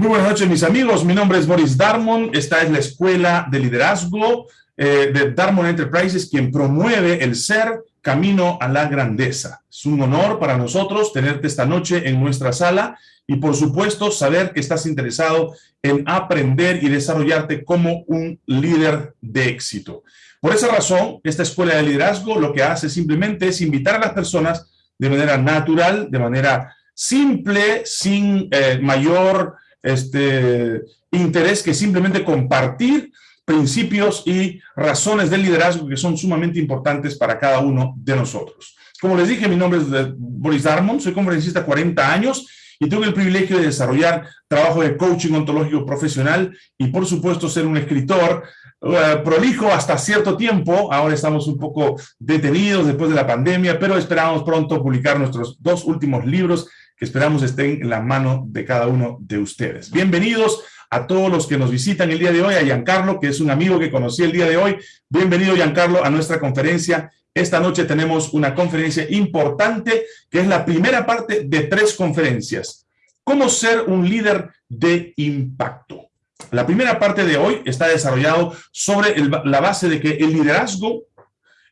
Muy buenas noches, mis amigos. Mi nombre es Boris Darmon. Esta es la Escuela de Liderazgo eh, de Darmon Enterprises, quien promueve el ser camino a la grandeza. Es un honor para nosotros tenerte esta noche en nuestra sala y, por supuesto, saber que estás interesado en aprender y desarrollarte como un líder de éxito. Por esa razón, esta Escuela de Liderazgo lo que hace simplemente es invitar a las personas de manera natural, de manera simple, sin eh, mayor este, interés que simplemente compartir principios y razones del liderazgo que son sumamente importantes para cada uno de nosotros. Como les dije, mi nombre es Boris Darmon, soy conferencista 40 años y tengo el privilegio de desarrollar trabajo de coaching ontológico profesional y por supuesto ser un escritor uh, prolijo hasta cierto tiempo, ahora estamos un poco detenidos después de la pandemia, pero esperamos pronto publicar nuestros dos últimos libros que esperamos estén en la mano de cada uno de ustedes. Bienvenidos a todos los que nos visitan el día de hoy, a Giancarlo, que es un amigo que conocí el día de hoy. Bienvenido, Giancarlo, a nuestra conferencia. Esta noche tenemos una conferencia importante, que es la primera parte de tres conferencias. ¿Cómo ser un líder de impacto? La primera parte de hoy está desarrollado sobre la base de que el liderazgo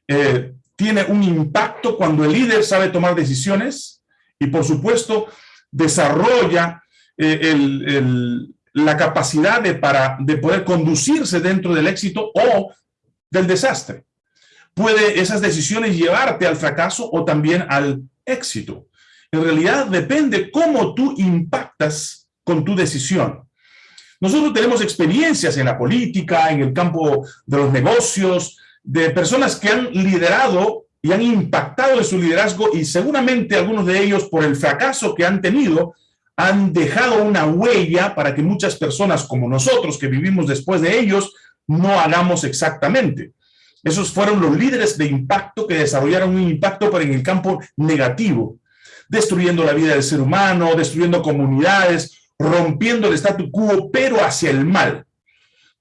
eh, tiene un impacto cuando el líder sabe tomar decisiones, y por supuesto desarrolla eh, la capacidad de, para, de poder conducirse dentro del éxito o del desastre. Puede esas decisiones llevarte al fracaso o también al éxito. En realidad depende cómo tú impactas con tu decisión. Nosotros tenemos experiencias en la política, en el campo de los negocios, de personas que han liderado y han impactado en su liderazgo y seguramente algunos de ellos por el fracaso que han tenido han dejado una huella para que muchas personas como nosotros que vivimos después de ellos no hagamos exactamente. Esos fueron los líderes de impacto que desarrollaron un impacto pero en el campo negativo, destruyendo la vida del ser humano, destruyendo comunidades, rompiendo el statu quo, pero hacia el mal.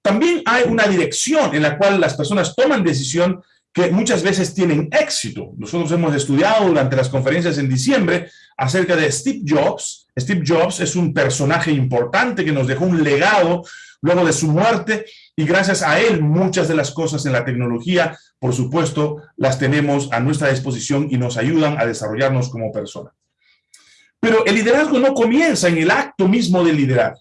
También hay una dirección en la cual las personas toman decisión que muchas veces tienen éxito. Nosotros hemos estudiado durante las conferencias en diciembre acerca de Steve Jobs. Steve Jobs es un personaje importante que nos dejó un legado luego de su muerte y gracias a él muchas de las cosas en la tecnología, por supuesto, las tenemos a nuestra disposición y nos ayudan a desarrollarnos como personas. Pero el liderazgo no comienza en el acto mismo de liderar.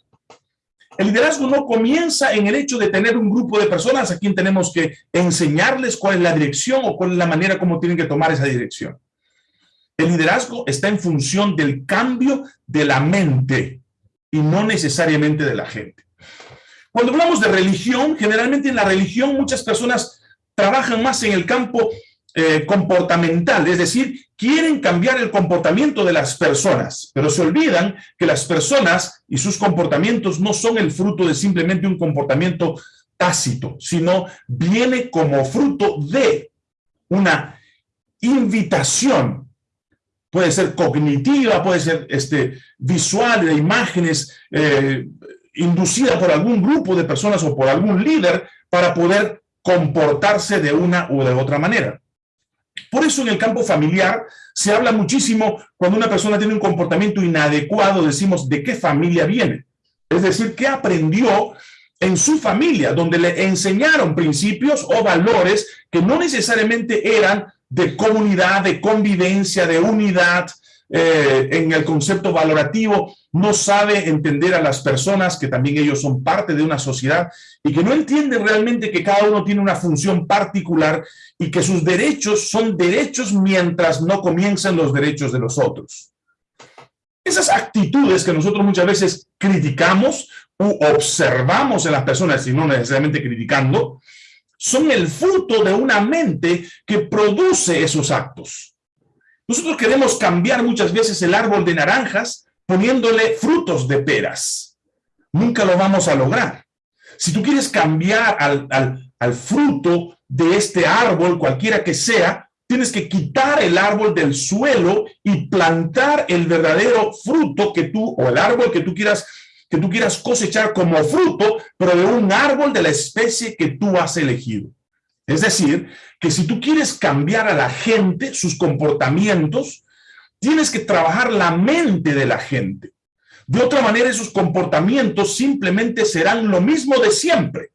El liderazgo no comienza en el hecho de tener un grupo de personas a quien tenemos que enseñarles cuál es la dirección o cuál es la manera como tienen que tomar esa dirección. El liderazgo está en función del cambio de la mente y no necesariamente de la gente. Cuando hablamos de religión, generalmente en la religión muchas personas trabajan más en el campo eh, comportamental, es decir, quieren cambiar el comportamiento de las personas, pero se olvidan que las personas y sus comportamientos no son el fruto de simplemente un comportamiento tácito, sino viene como fruto de una invitación, puede ser cognitiva, puede ser este, visual, de imágenes, eh, inducida por algún grupo de personas o por algún líder para poder comportarse de una u de otra manera. Por eso en el campo familiar se habla muchísimo cuando una persona tiene un comportamiento inadecuado, decimos de qué familia viene. Es decir, qué aprendió en su familia, donde le enseñaron principios o valores que no necesariamente eran de comunidad, de convivencia, de unidad, eh, en el concepto valorativo, no sabe entender a las personas, que también ellos son parte de una sociedad, y que no entiende realmente que cada uno tiene una función particular y que sus derechos son derechos mientras no comiencen los derechos de los otros. Esas actitudes que nosotros muchas veces criticamos u observamos en las personas, y no necesariamente criticando, son el fruto de una mente que produce esos actos. Nosotros queremos cambiar muchas veces el árbol de naranjas poniéndole frutos de peras. Nunca lo vamos a lograr. Si tú quieres cambiar al, al fruto de este árbol, cualquiera que sea, tienes que quitar el árbol del suelo y plantar el verdadero fruto que tú, o el árbol que tú quieras que tú quieras cosechar como fruto, pero de un árbol de la especie que tú has elegido. Es decir, que si tú quieres cambiar a la gente, sus comportamientos, tienes que trabajar la mente de la gente. De otra manera, esos comportamientos simplemente serán lo mismo de siempre.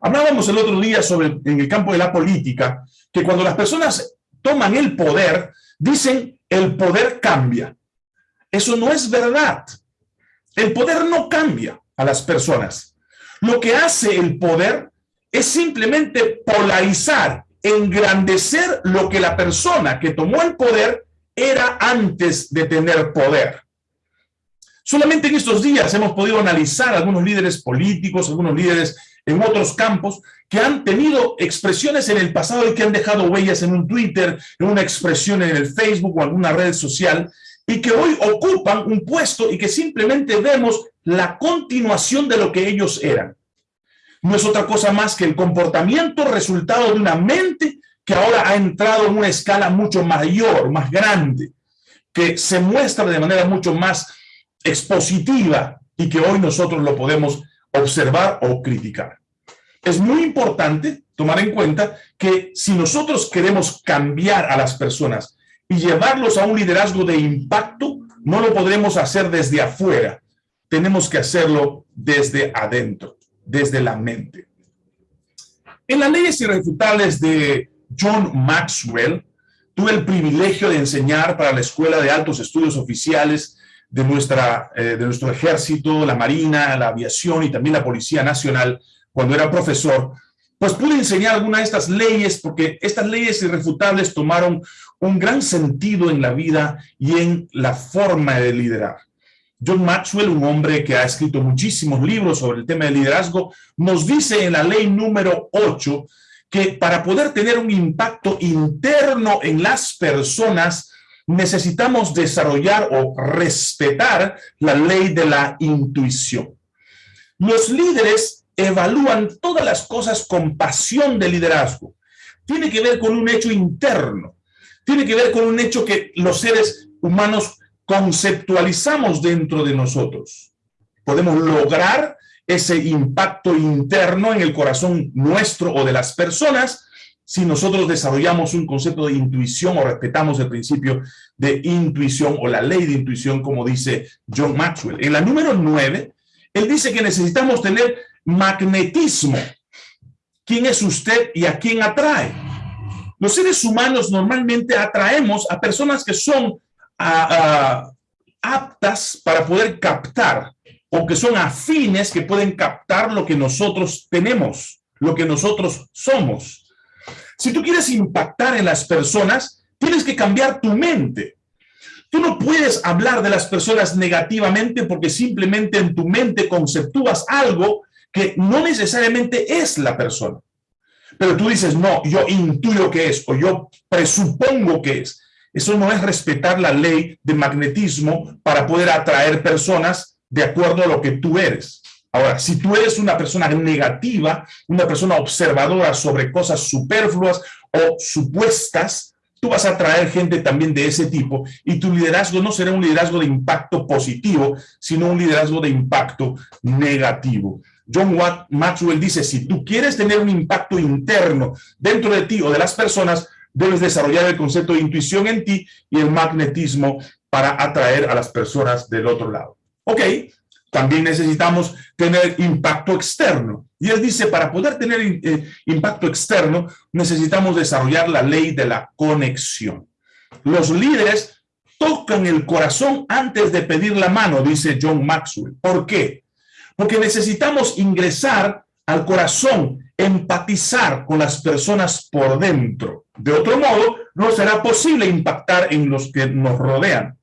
Hablábamos el otro día sobre, en el campo de la política, que cuando las personas toman el poder, dicen el poder cambia. Eso no es verdad. El poder no cambia a las personas. Lo que hace el poder es simplemente polarizar, engrandecer lo que la persona que tomó el poder era antes de tener poder. Solamente en estos días hemos podido analizar algunos líderes políticos, algunos líderes en otros campos, que han tenido expresiones en el pasado y que han dejado huellas en un Twitter, en una expresión en el Facebook o alguna red social, y que hoy ocupan un puesto y que simplemente vemos la continuación de lo que ellos eran. No es otra cosa más que el comportamiento resultado de una mente que ahora ha entrado en una escala mucho mayor, más grande, que se muestra de manera mucho más expositiva y que hoy nosotros lo podemos observar o criticar. Es muy importante tomar en cuenta que si nosotros queremos cambiar a las personas y llevarlos a un liderazgo de impacto, no lo podremos hacer desde afuera. Tenemos que hacerlo desde adentro, desde la mente. En las leyes irrefutables de John Maxwell, tuve el privilegio de enseñar para la Escuela de Altos Estudios Oficiales de, nuestra, eh, de nuestro ejército, la marina, la aviación y también la Policía Nacional, cuando era profesor, pues pude enseñar algunas de estas leyes porque estas leyes irrefutables tomaron un gran sentido en la vida y en la forma de liderar. John Maxwell, un hombre que ha escrito muchísimos libros sobre el tema del liderazgo, nos dice en la ley número 8 que para poder tener un impacto interno en las personas, necesitamos desarrollar o respetar la ley de la intuición. Los líderes evalúan todas las cosas con pasión de liderazgo. Tiene que ver con un hecho interno. Tiene que ver con un hecho que los seres humanos conceptualizamos dentro de nosotros. Podemos lograr ese impacto interno en el corazón nuestro o de las personas si nosotros desarrollamos un concepto de intuición o respetamos el principio de intuición o la ley de intuición, como dice John Maxwell. En la número nueve, él dice que necesitamos tener magnetismo. ¿Quién es usted y a quién atrae? Los seres humanos normalmente atraemos a personas que son aptas para poder captar o que son afines que pueden captar lo que nosotros tenemos, lo que nosotros somos. Si tú quieres impactar en las personas, tienes que cambiar tu mente. Tú no puedes hablar de las personas negativamente porque simplemente en tu mente conceptúas algo que no necesariamente es la persona. Pero tú dices, no, yo intuyo que es o yo presupongo que es. Eso no es respetar la ley de magnetismo para poder atraer personas de acuerdo a lo que tú eres. Ahora, si tú eres una persona negativa, una persona observadora sobre cosas superfluas o supuestas, tú vas a traer gente también de ese tipo y tu liderazgo no será un liderazgo de impacto positivo, sino un liderazgo de impacto negativo. John Watt Maxwell dice, si tú quieres tener un impacto interno dentro de ti o de las personas, debes desarrollar el concepto de intuición en ti y el magnetismo para atraer a las personas del otro lado. Ok, también necesitamos tener impacto externo. Y él dice, para poder tener eh, impacto externo, necesitamos desarrollar la ley de la conexión. Los líderes tocan el corazón antes de pedir la mano, dice John Maxwell. ¿Por qué? Porque necesitamos ingresar al corazón, empatizar con las personas por dentro. De otro modo, no será posible impactar en los que nos rodean.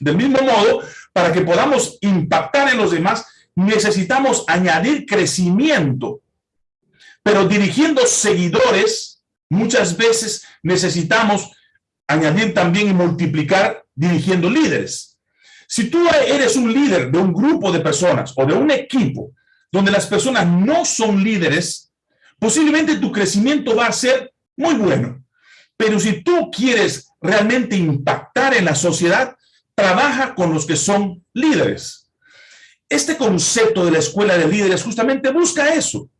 Del mismo modo, para que podamos impactar en los demás, necesitamos añadir crecimiento. Pero dirigiendo seguidores, muchas veces necesitamos añadir también y multiplicar dirigiendo líderes. Si tú eres un líder de un grupo de personas o de un equipo donde las personas no son líderes, posiblemente tu crecimiento va a ser muy bueno. Pero si tú quieres realmente impactar en la sociedad, trabaja con los que son líderes. Este concepto de la escuela de líderes justamente busca eso.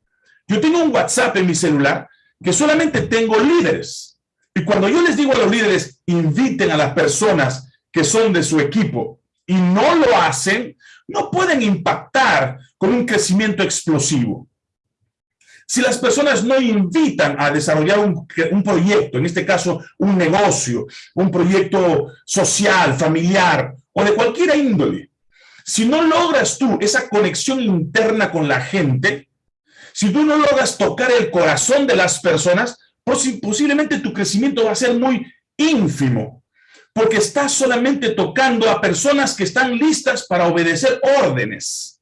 Yo tengo un WhatsApp en mi celular que solamente tengo líderes. Y cuando yo les digo a los líderes, inviten a las personas que son de su equipo, y no lo hacen, no pueden impactar con un crecimiento explosivo. Si las personas no invitan a desarrollar un, proyecto, en este caso un negocio, un proyecto social, familiar o de cualquier índole, si no logras tú esa conexión interna con la gente, si tú no logras tocar el corazón de las personas, posiblemente tu crecimiento va a ser muy ínfimo, porque estás solamente tocando a personas que están listas para obedecer órdenes,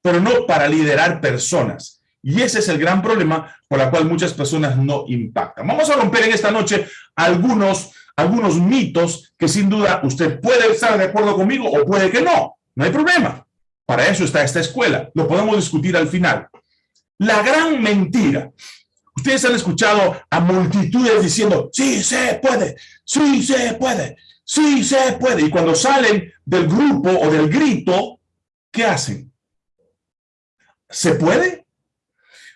pero no para liderar personas. Y ese es el gran problema por el cual muchas personas no impactan. Vamos a romper en esta noche algunos, algunos mitos que sin duda usted puede estar de acuerdo conmigo o puede que no. No hay problema. Para eso está esta escuela. Lo podemos discutir al final. La gran mentira. Ustedes han escuchado a multitudes diciendo, sí se puede, sí se puede, sí se puede. Y cuando salen del grupo o del grito, ¿qué hacen? ¿Se puede?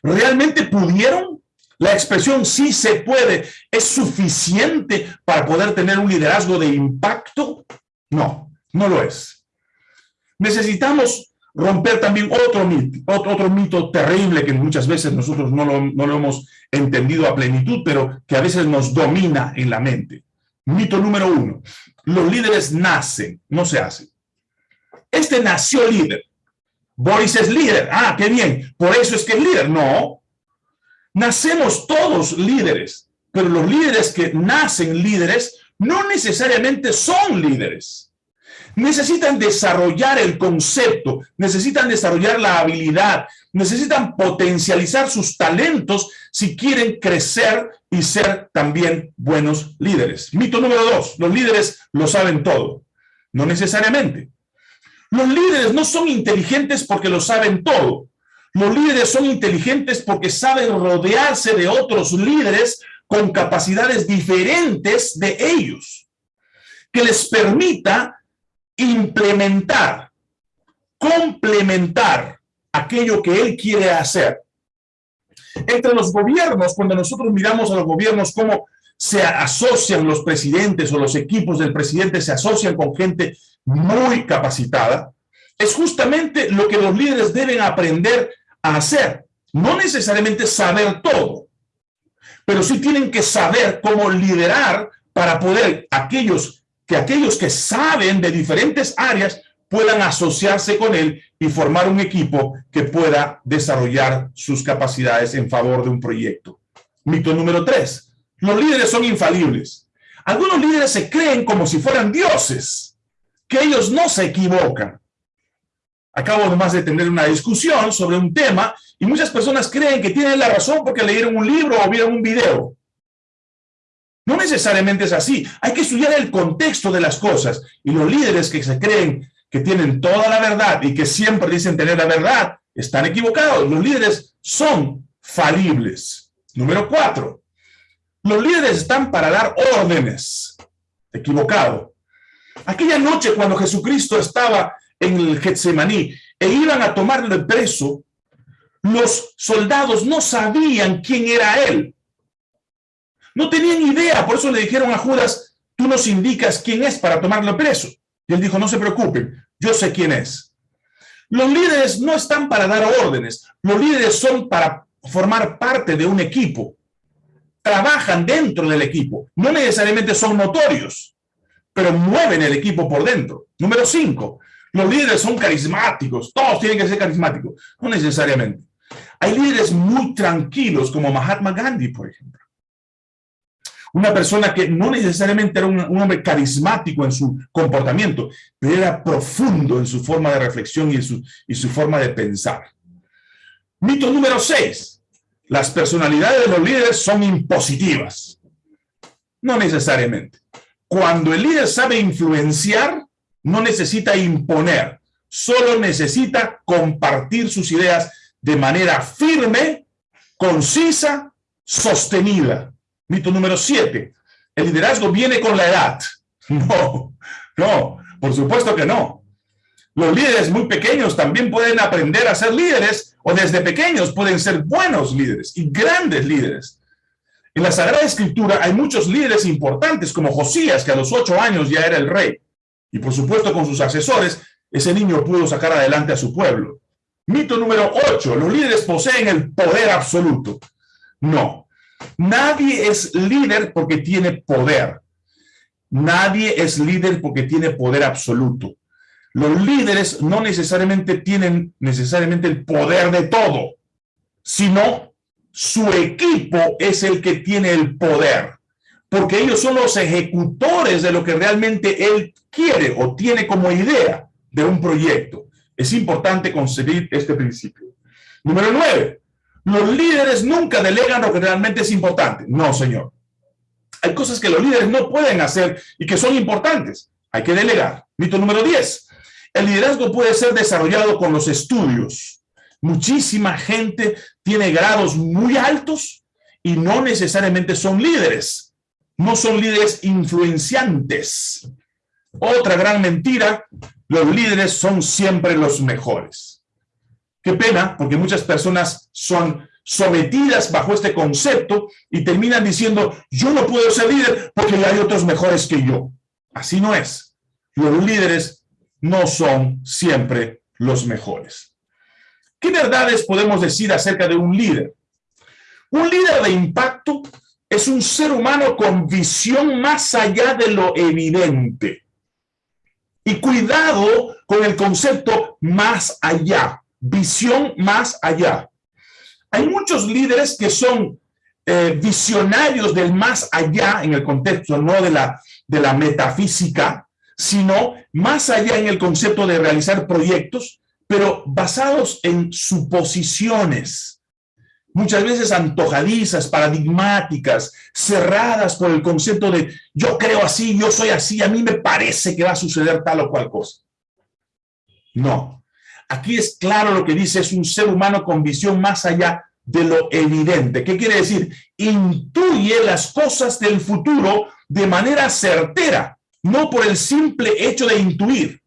¿Realmente pudieron? La expresión sí se puede es suficiente para poder tener un liderazgo de impacto? No, no lo es. Necesitamos romper también otro mito, otro, mito terrible que muchas veces nosotros no lo, no lo hemos entendido a plenitud, pero que a veces nos domina en la mente. Mito número uno, los líderes nacen, no se hacen. Este nació líder. Boris es líder. Ah, qué bien. Por eso es que es líder. No. Nacemos todos líderes, pero los líderes que nacen líderes no necesariamente son líderes necesitan desarrollar el concepto, necesitan desarrollar la habilidad, necesitan potencializar sus talentos si quieren crecer y ser también buenos líderes. Mito número dos, los líderes lo saben todo. No necesariamente. Los líderes no son inteligentes porque lo saben todo. Los líderes son inteligentes porque saben rodearse de otros líderes con capacidades diferentes de ellos, que les permita implementar, complementar aquello que él quiere hacer. Entre los gobiernos, cuando nosotros miramos a los gobiernos, cómo se asocian los presidentes o los equipos del presidente se asocian con gente muy capacitada, es justamente lo que los líderes deben aprender a hacer. No necesariamente saber todo, pero sí tienen que saber cómo liderar para poder aquellos que aquellos que saben de diferentes áreas puedan asociarse con él y formar un equipo que pueda desarrollar sus capacidades en favor de un proyecto. Mito número tres, los líderes son infalibles. Algunos líderes se creen como si fueran dioses, que ellos no se equivocan. Acabo nomás de tener una discusión sobre un tema y muchas personas creen que tienen la razón porque leyeron un libro o vieron un video. No necesariamente es así. Hay que estudiar el contexto de las cosas. Y los líderes que se creen que tienen toda la verdad y que siempre dicen tener la verdad, están equivocados. Los líderes son falibles. Número cuatro. Los líderes están para dar órdenes. Equivocado. Aquella noche cuando Jesucristo estaba en el Getsemaní e iban a tomarle preso, los soldados no sabían quién era él. No tenían idea, por eso le dijeron a Judas, tú nos indicas quién es para tomarlo preso. Y él dijo, no se preocupen, yo sé quién es. Los líderes no están para dar órdenes, los líderes son para formar parte de un equipo. Trabajan dentro del equipo, no necesariamente son notorios, pero mueven el equipo por dentro. Número cinco, los líderes son carismáticos, todos tienen que ser carismáticos, no necesariamente. Hay líderes muy tranquilos como Mahatma Gandhi, por ejemplo una persona que no necesariamente era un, hombre carismático en su comportamiento, pero era profundo en su forma de reflexión y, en su, y su forma de pensar. Mito número 6. Las personalidades de los líderes son impositivas. No necesariamente. Cuando el líder sabe influenciar, no necesita imponer, solo necesita compartir sus ideas de manera firme, concisa, sostenida. Mito número siete. El liderazgo viene con la edad. No, no, por supuesto que no. Los líderes muy pequeños también pueden aprender a ser líderes o desde pequeños pueden ser buenos líderes y grandes líderes. En la Sagrada Escritura hay muchos líderes importantes como Josías, que a los ocho años ya era el rey. y por supuesto con sus asesores, ese niño pudo sacar adelante a su pueblo. Mito número 8. Los líderes poseen el poder absoluto. No. Nadie es líder porque tiene poder. Nadie es líder porque tiene poder absoluto. Los líderes no necesariamente tienen necesariamente el poder de todo, sino su equipo es el que tiene el poder, porque ellos son los ejecutores de lo que realmente él quiere o tiene como idea de un proyecto. Es importante concebir este principio. Número nueve, los líderes nunca delegan lo que realmente es importante. No, señor. Hay cosas que los líderes no pueden hacer y que son importantes. Hay que delegar. Mito número diez. El liderazgo puede ser desarrollado con los estudios. Muchísima gente tiene grados muy altos y no necesariamente son líderes. No son líderes influenciantes. Otra gran mentira, los líderes son siempre los mejores. Qué pena, porque muchas personas son sometidas bajo este concepto y terminan diciendo, yo no puedo ser líder porque hay otros mejores que yo. Así no es. Los líderes no son siempre los mejores. ¿Qué verdades podemos decir acerca de un líder? Un líder de impacto es un ser humano con visión más allá de lo evidente. Y cuidado con el concepto más allá, visión más allá. Hay muchos líderes que son eh, visionarios del más allá en el contexto no de la, de la metafísica, sino más allá en el concepto de realizar proyectos, pero basados en suposiciones, muchas veces antojadizas, paradigmáticas, cerradas por el concepto de yo creo así, yo soy así, a mí me parece que va a suceder tal o cual cosa. No, aquí es claro lo que dice, es un ser humano con visión más allá de lo evidente. ¿Qué quiere decir? Intuye las cosas del futuro de manera certera, no por el simple hecho de intuir,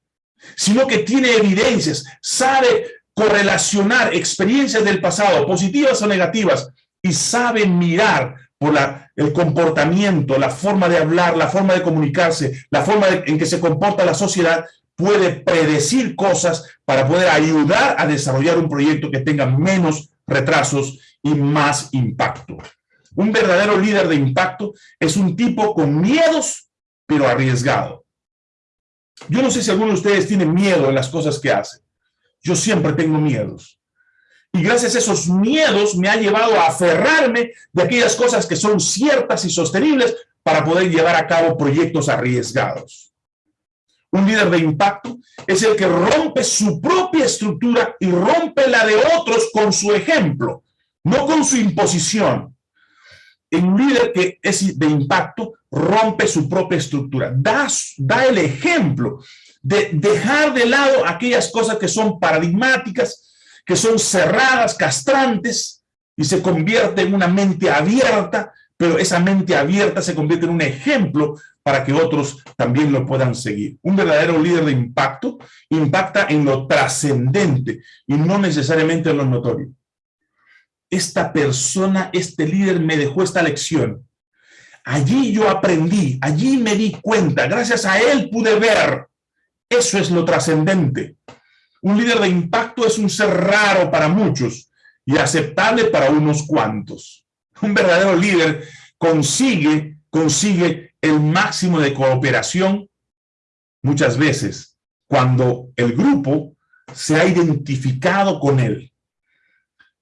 sino que tiene evidencias, sabe correlacionar experiencias del pasado, positivas o negativas, y sabe mirar por la, el comportamiento, la forma de hablar, la forma de comunicarse, la forma en que se comporta la sociedad, puede predecir cosas para poder ayudar a desarrollar un proyecto que tenga menos retrasos y más impacto. Un verdadero líder de impacto es un tipo con miedos pero arriesgado. Yo no sé si alguno de ustedes tiene miedo en las cosas que hacen. Yo siempre tengo miedos. Y gracias a esos miedos me ha llevado a aferrarme de aquellas cosas que son ciertas y sostenibles para poder llevar a cabo proyectos arriesgados. Un líder de impacto es el que rompe su propia estructura y rompe la de otros con su ejemplo, no con su imposición. Un líder que es de impacto rompe su propia estructura, da, da el ejemplo de dejar de lado aquellas cosas que son paradigmáticas, que son cerradas, castrantes, y se convierte en una mente abierta, pero esa mente abierta se convierte en un ejemplo para que otros también lo puedan seguir. Un verdadero líder de impacto impacta en lo trascendente y no necesariamente en lo notorio esta persona, este líder me dejó esta lección. Allí yo aprendí, allí me di cuenta, gracias a él pude ver. Eso es lo trascendente. Un líder de impacto es un ser raro para muchos y aceptable para unos cuantos. Un verdadero líder consigue, consigue el máximo de cooperación muchas veces cuando el grupo se ha identificado con él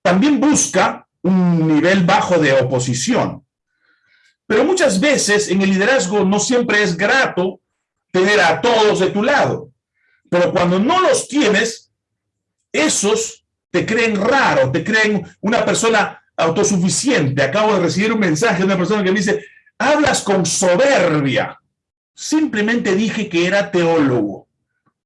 también busca un nivel bajo de oposición. Pero muchas veces en el liderazgo no siempre es grato tener a todos de tu lado. Pero cuando no los tienes, esos te creen raro, te creen una persona autosuficiente. Acabo de recibir un mensaje de una persona que me dice, hablas con soberbia. Simplemente dije que era teólogo.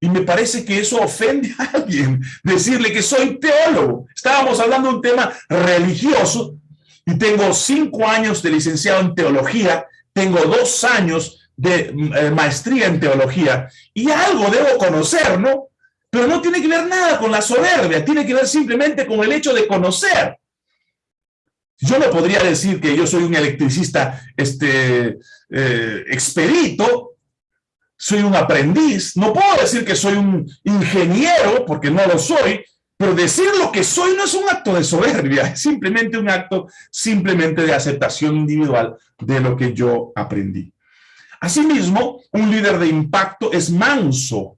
Y me parece que eso ofende a alguien, decirle que soy teólogo. Estábamos hablando de un tema religioso y tengo cinco años de licenciado en teología, tengo dos años de eh, maestría en teología y algo debo conocer, ¿no? Pero no tiene que ver nada con la soberbia, tiene que ver simplemente con el hecho de conocer. Yo no podría decir que yo soy un electricista este, eh, expedito soy un aprendiz, no puedo decir que soy un ingeniero, porque no lo soy, pero decir lo que soy no es un acto de soberbia, es simplemente un acto simplemente de aceptación individual de lo que yo aprendí. Asimismo, un líder de impacto es manso,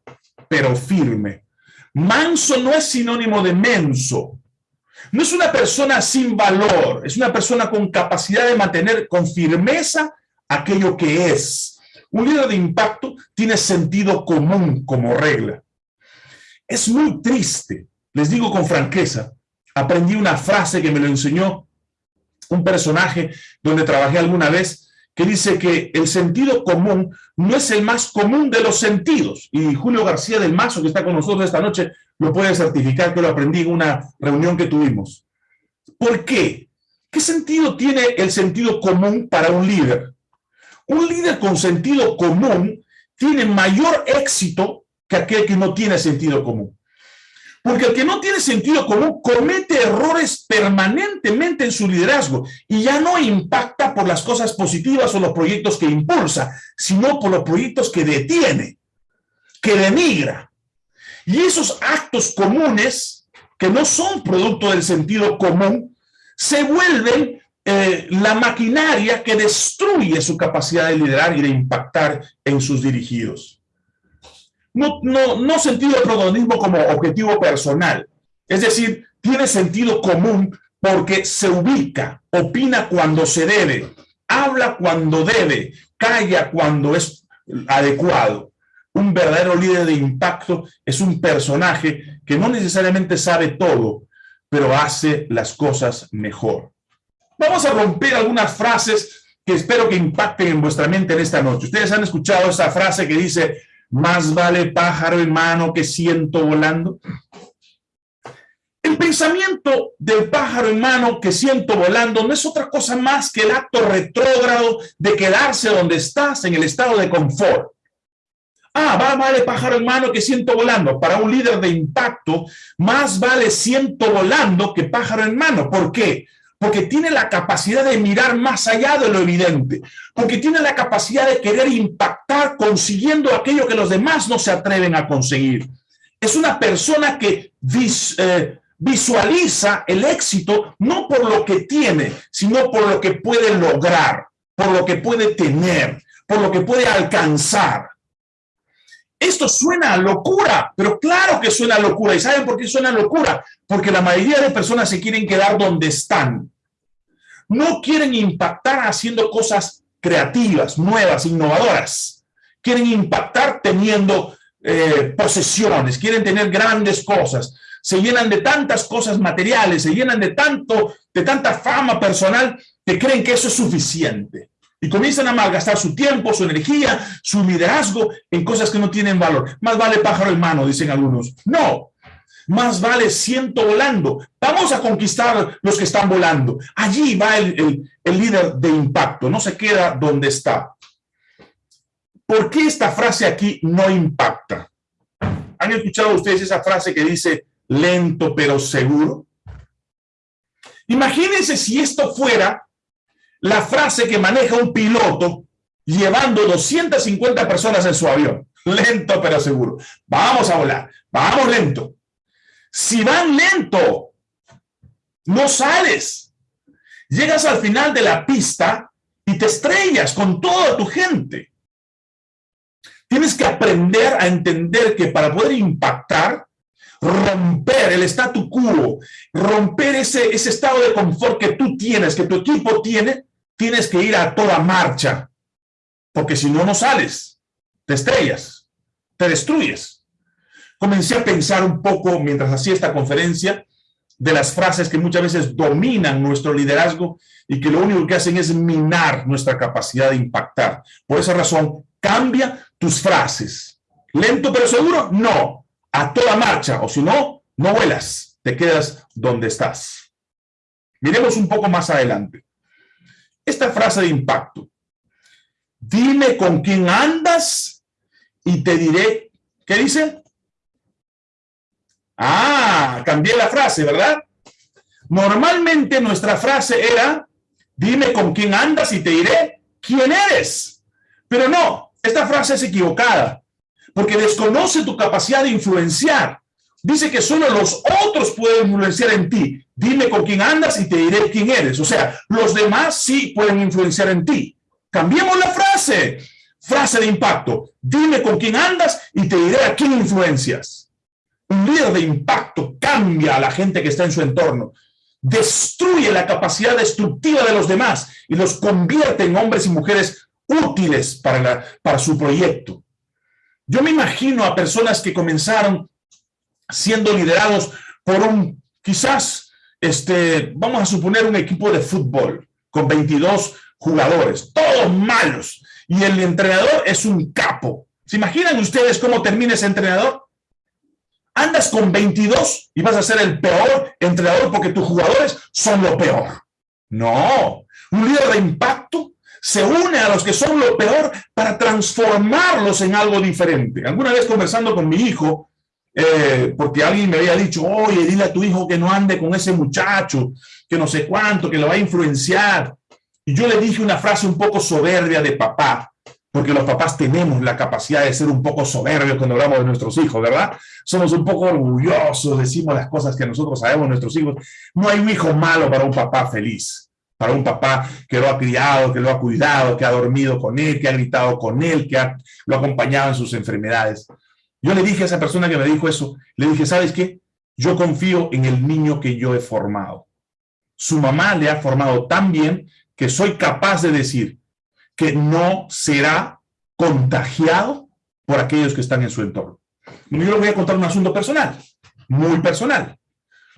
pero firme. Manso no es sinónimo de menso. No es una persona sin valor, es una persona con capacidad de mantener con firmeza aquello que es. Un líder de impacto tiene sentido común como regla. Es muy triste les digo con franqueza, aprendí una frase que me lo enseñó un personaje donde trabajé alguna vez, que dice que el sentido común no es el más común de los sentidos. Y Julio García del Mazo, que está con nosotros esta noche, lo puede certificar que lo aprendí en una reunión que tuvimos. ¿Por qué? ¿Qué sentido tiene el sentido común para un líder? Un líder con sentido común tiene mayor éxito que aquel que no tiene sentido común. Porque el que no tiene sentido común comete errores permanentemente en su liderazgo y ya no impacta por las cosas positivas o los proyectos que impulsa, sino por los proyectos que detiene, que denigra. Y esos actos comunes, que no son producto del sentido común, se vuelven eh, la maquinaria que destruye su capacidad de liderar y de impactar en sus dirigidos no, no, no sentido de protagonismo como objetivo personal. Es decir, tiene sentido común porque se ubica, opina cuando se debe, habla cuando debe, calla cuando es adecuado. Un verdadero líder de impacto es un personaje que no necesariamente sabe todo, pero hace las cosas mejor. Vamos a romper algunas frases que espero que impacten en vuestra mente en esta noche. Ustedes han escuchado esa frase que dice, más vale pájaro en mano que ciento volando. El pensamiento del pájaro en mano que siento volando no es otra cosa más que el acto retrógrado de quedarse donde estás en el estado de confort. Ah, va, vale pájaro en mano que siento volando. Para un líder de impacto, más vale ciento volando que pájaro en mano. ¿Por qué? Porque tiene la capacidad de mirar más allá de lo evidente, porque tiene la capacidad de querer impactar consiguiendo aquello que los demás no se atreven a conseguir. Es una persona que eh, visualiza el éxito no por lo que tiene, sino por lo que puede lograr, por lo que puede tener, por lo que puede alcanzar. Esto suena locura, pero claro que suena locura. ¿Y saben por qué suena locura? Porque la mayoría de personas se quieren quedar donde están no quieren impactar haciendo cosas creativas, nuevas, innovadoras. Quieren impactar teniendo eh, posesiones, quieren tener grandes cosas. Se llenan de tantas cosas materiales, se llenan de, tanto, de tanta fama personal que creen que eso es suficiente. Y comienzan a malgastar su tiempo, su energía, su liderazgo en cosas que no tienen valor. Más vale pájaro en mano, dicen algunos. No, más vale ciento volando. Vamos a conquistar los que están volando. Allí va el, líder de impacto, no se queda donde está. ¿Por qué esta frase aquí no impacta? ¿Han escuchado ustedes esa frase que dice lento pero seguro? Imagínense si esto fuera la frase que maneja un piloto llevando 250 personas en su avión. Lento pero seguro. Vamos a volar. Vamos lento. Si van lento, no sales. Llegas al final de la pista y te estrellas con toda tu gente. Tienes que aprender a entender que para poder impactar, romper el statu quo, romper ese, ese estado de confort que tú tienes, que tu equipo tiene, tienes que ir a toda marcha. Porque si no, no sales. Te estrellas, te destruyes comencé a pensar un poco mientras hacía esta conferencia de las frases que muchas veces dominan nuestro liderazgo y que lo único que hacen es minar nuestra capacidad de impactar. Por esa razón, cambia tus frases. ¿Lento pero seguro? No. A toda marcha, o si no, no vuelas, te quedas donde estás. Miremos un poco más adelante. Esta frase de impacto. Dime con quién andas y te diré, ¿qué dice? Ah, cambié la frase, ¿verdad? Normalmente nuestra frase era, dime con quién andas y te diré quién eres. Pero no, esta frase es equivocada, porque desconoce tu capacidad de influenciar. Dice que solo los otros pueden influenciar en ti. Dime con quién andas y te diré quién eres. O sea, los demás sí pueden influenciar en ti. Cambiemos la frase. Frase de impacto. Dime con quién andas y te diré a quién influencias. Un líder de impacto cambia a la gente que está en su entorno. Destruye la capacidad destructiva de los demás y los convierte en hombres y mujeres útiles para, para su proyecto. Yo me imagino a personas que comenzaron siendo liderados por un, quizás, este, vamos a suponer un equipo de fútbol con 22 jugadores, todos malos, y el entrenador es un capo. ¿Se imaginan ustedes cómo termina ese entrenador? Andas con 22 y vas a ser el peor entrenador porque tus jugadores son lo peor. No, un líder de impacto se une a los que son lo peor para transformarlos en algo diferente. Alguna vez conversando con mi hijo, eh, porque alguien me había dicho, oye, dile a tu hijo que no ande con ese muchacho, que no sé cuánto, que lo va a influenciar. Y yo le dije una frase un poco soberbia de papá, porque los papás tenemos la capacidad de ser un poco soberbios cuando hablamos de nuestros hijos, ¿verdad? Somos un poco orgullosos, decimos las cosas que nosotros sabemos de nuestros hijos. No hay un hijo malo para un papá feliz, para un papá que lo ha criado, que lo ha cuidado, que ha dormido con él, que ha gritado con él, que ha, lo ha acompañado en sus enfermedades. Yo le dije a esa persona que me dijo eso, le dije, ¿sabes qué? Yo confío en el niño que yo he formado. Su mamá le ha formado tan bien que soy capaz de decir que no será contagiado por aquellos que están en su entorno. Yo le voy a contar un asunto personal, muy personal.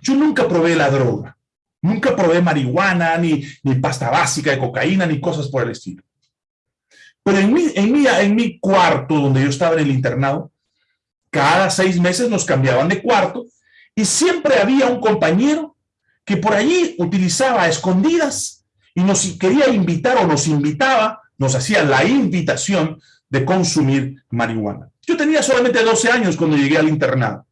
Yo nunca probé la droga, nunca probé marihuana, ni, ni pasta básica de cocaína, ni cosas por el estilo. Pero en mi, en, mi, en mi cuarto, donde yo estaba en el internado, cada seis meses nos cambiaban de cuarto y siempre había un compañero que por allí utilizaba escondidas y nos quería invitar o nos invitaba, nos hacía la invitación de consumir marihuana. Yo tenía solamente 12 años cuando llegué al internado.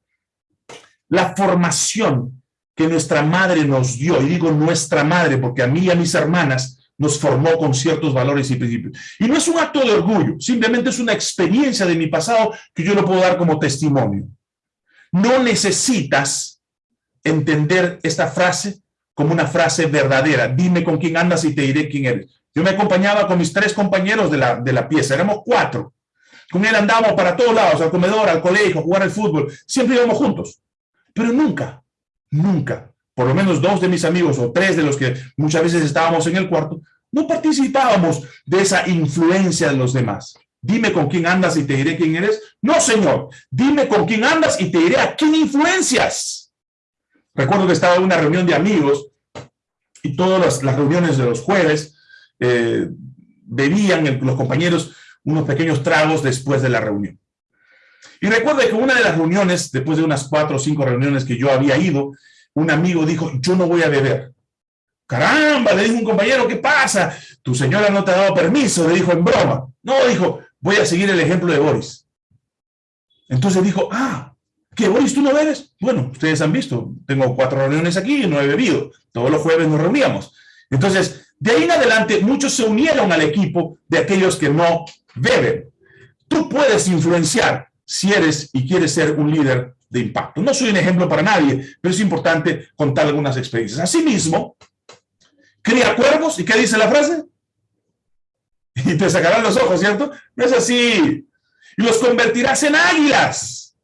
La formación que nuestra madre nos dio, y digo nuestra madre porque a mí y a mis hermanas nos formó con ciertos valores y principios. Y no es un acto de orgullo, simplemente es una experiencia de mi pasado que yo lo puedo dar como testimonio. No necesitas entender esta frase como una frase verdadera. Dime con quién andas y te diré quién eres. Yo me acompañaba con mis tres compañeros de la, de la pieza, éramos cuatro. Con él andábamos para todos lados, al comedor, al colegio, a jugar al fútbol. Siempre íbamos juntos. Pero nunca, nunca por lo menos dos de mis amigos o tres de los que muchas veces estábamos en el cuarto, no participábamos de esa influencia de los demás. Dime con quién andas y te diré quién eres. No, señor. Dime con quién andas y te diré a quién influencias. Recuerdo que estaba en una reunión de amigos y todas las, reuniones de los jueves eh, bebían los compañeros unos pequeños tragos después de la reunión. Y recuerdo que una de las reuniones, después de unas cuatro o cinco reuniones que yo había ido, un amigo dijo, yo no voy a beber. Caramba, le dijo un compañero, ¿qué pasa? Tu señora no te ha dado permiso, le dijo en broma. No, dijo, voy a seguir el ejemplo de Boris. Entonces dijo, ah, ¿qué Boris tú no bebes? Bueno, ustedes han visto, tengo cuatro reuniones aquí y no he bebido. Todos los jueves nos reuníamos. Entonces, de ahí en adelante, muchos se unieron al equipo de aquellos que no beben. Tú puedes influenciar si eres y quieres ser un líder de impacto. No soy un ejemplo para nadie, pero es importante contar algunas experiencias. Asimismo, cría cuervos, ¿y qué dice la frase? Y te sacarán los ojos, ¿cierto? No es así. Y los convertirás en águilas.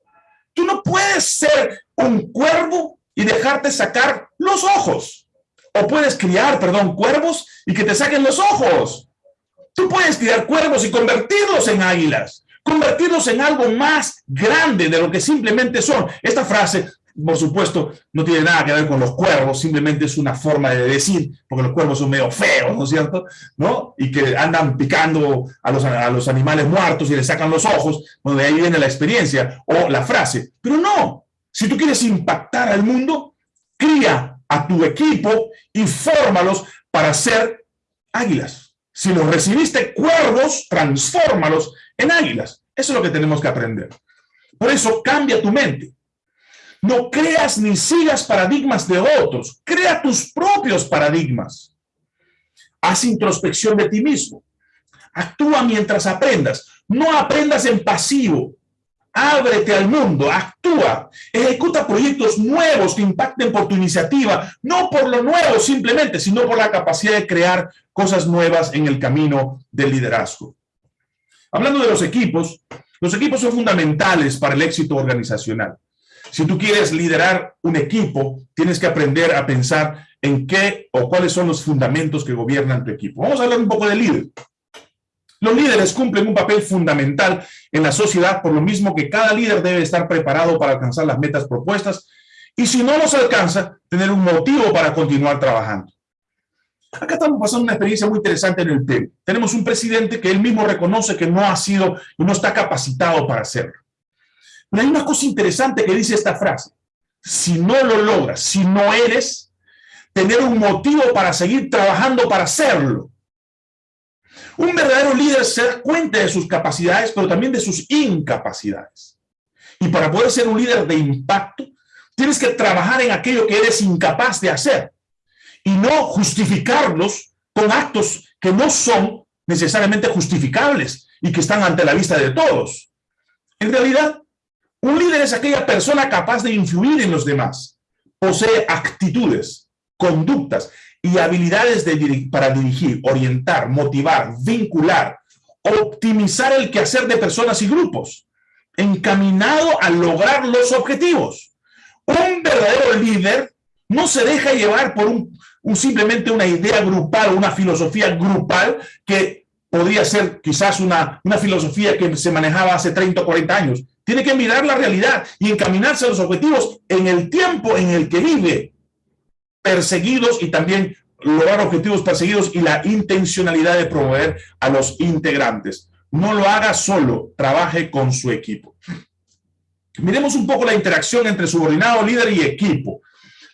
Tú no puedes ser un cuervo y dejarte sacar los ojos. O puedes criar, perdón, cuervos y que te saquen los ojos. Tú puedes criar cuervos y convertirlos en águilas convertirlos en algo más grande de lo que simplemente son. Esta frase, por supuesto, no tiene nada que ver con los cuervos, simplemente es una forma de decir, porque los cuervos son medio feos, ¿no es cierto? ¿No? Y que andan picando a los, a los animales muertos y les sacan los ojos, donde ahí viene la experiencia o la frase. Pero no, si tú quieres impactar al mundo, cría a tu equipo y fórmalos para ser águilas. Si los recibiste cuervos, transfórmalos en águilas. Eso es lo que tenemos que aprender. Por eso cambia tu mente. No creas ni sigas paradigmas de otros. Crea tus propios paradigmas. Haz introspección de ti mismo. Actúa mientras aprendas. No aprendas en pasivo. Ábrete al mundo, actúa, ejecuta proyectos nuevos que impacten por tu iniciativa, no por lo nuevo simplemente, sino por la capacidad de crear cosas nuevas en el camino del liderazgo. Hablando de los equipos, los equipos son fundamentales para el éxito organizacional. Si tú quieres liderar un equipo, tienes que aprender a pensar en qué o cuáles son los fundamentos que gobiernan tu equipo. Vamos a hablar un poco de líder. Los líderes cumplen un papel fundamental en la sociedad, por lo mismo que cada líder debe estar preparado para alcanzar las metas propuestas y si no los alcanza, tener un motivo para continuar trabajando. Acá estamos pasando una experiencia muy interesante en el Perú. Tenemos un presidente que él mismo reconoce que no ha sido y no está capacitado para hacerlo. Pero hay una cosa interesante que dice esta frase. Si no lo logras, si no eres, tener un motivo para seguir trabajando para hacerlo. Un verdadero líder se da cuenta de sus capacidades, pero también de sus incapacidades. Y para poder ser un líder de impacto, tienes que trabajar en aquello que eres incapaz de hacer y no justificarlos con actos que no son necesariamente justificables y que están ante la vista de todos. En realidad, un líder es aquella persona capaz de influir en los demás. Posee actitudes, conductas y habilidades para dirigir, orientar, motivar, vincular, optimizar el quehacer de personas y grupos, encaminado a lograr los objetivos. Un verdadero líder no se deja llevar por un, simplemente una idea grupal, una filosofía grupal que podría ser quizás una, una filosofía que se manejaba hace 30 o 40 años. Tiene que mirar la realidad y encaminarse a los objetivos en el tiempo en el que vive, perseguidos y también lograr objetivos perseguidos y la intencionalidad de promover a los integrantes. No lo haga solo, trabaje con su equipo. Miremos un poco la interacción entre subordinado, líder y equipo.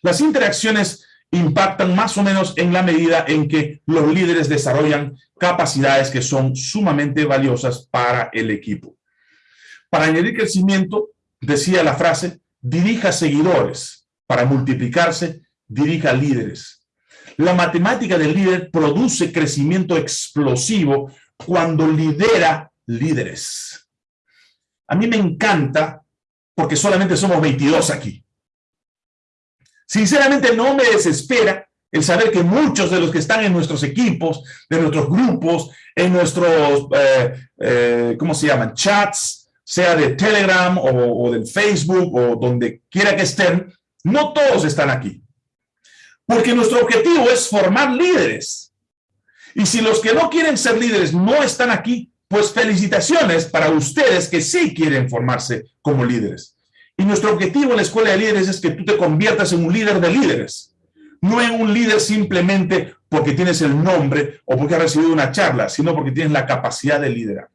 Las interacciones impactan más o menos en la medida en que los líderes desarrollan capacidades que son sumamente valiosas para el equipo. Para añadir crecimiento, decía la frase, dirija seguidores. Para multiplicarse, dirija líderes. La matemática del líder produce crecimiento explosivo cuando lidera líderes. A mí me encanta porque solamente somos 22 aquí. Sinceramente no me desespera el saber que muchos de los que están en nuestros equipos, de nuestros grupos, en nuestros, eh, eh, ¿cómo se llaman? Chats, sea de Telegram o, o del Facebook o donde quiera que estén, no todos están aquí. Porque nuestro objetivo es formar líderes. Y si los que no quieren ser líderes no están aquí, pues felicitaciones para ustedes que sí quieren formarse como líderes. Y nuestro objetivo en la Escuela de Líderes es que tú te conviertas en un líder de líderes. No en un líder simplemente porque tienes el nombre o porque has recibido una charla, sino porque tienes la capacidad de liderar.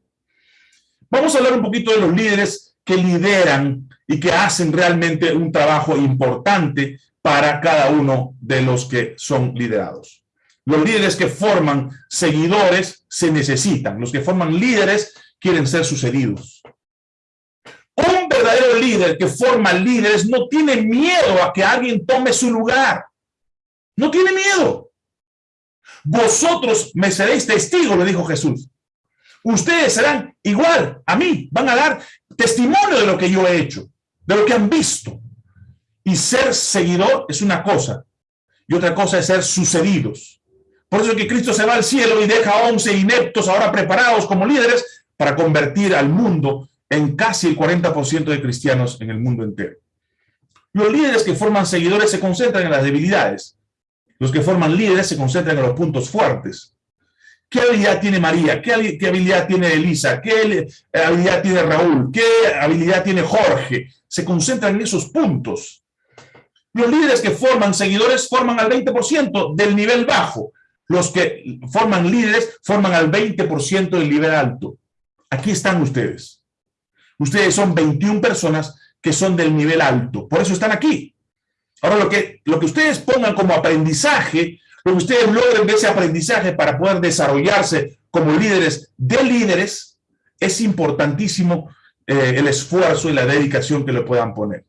Vamos a hablar un poquito de los líderes que lideran y que hacen realmente un trabajo importante para cada uno de los que son liderados. Los líderes que forman seguidores se necesitan. Los que forman líderes quieren ser sucedidos. Verdadero líder que forma líderes no tiene miedo a que alguien tome su lugar. No tiene miedo. Vosotros me seréis testigos, le dijo Jesús. Ustedes serán igual a mí, van a dar testimonio de lo que yo he hecho, de lo que han visto. Y ser seguidor es una cosa, y otra cosa es ser sucedidos. Por eso es que Cristo se va al cielo y deja a 11 ineptos ahora preparados como líderes para convertir al mundo en casi el 40% de cristianos en el mundo entero. Los líderes que forman seguidores se concentran en las debilidades. Los que forman líderes se concentran en los puntos fuertes. ¿Qué habilidad tiene María? ¿Qué, habilidad tiene Elisa? ¿Qué habilidad tiene Raúl? ¿Qué habilidad tiene Jorge? Se concentran en esos puntos. Los líderes que forman seguidores forman al 20% del nivel bajo. Los que forman líderes forman al 20% del nivel alto. Aquí están ustedes. Ustedes son 21 personas que son del nivel alto. Por eso están aquí. Ahora, lo que, lo que ustedes pongan como aprendizaje, lo que ustedes logren de ese aprendizaje para poder desarrollarse como líderes de líderes, es importantísimo eh, el esfuerzo y la dedicación que le puedan poner.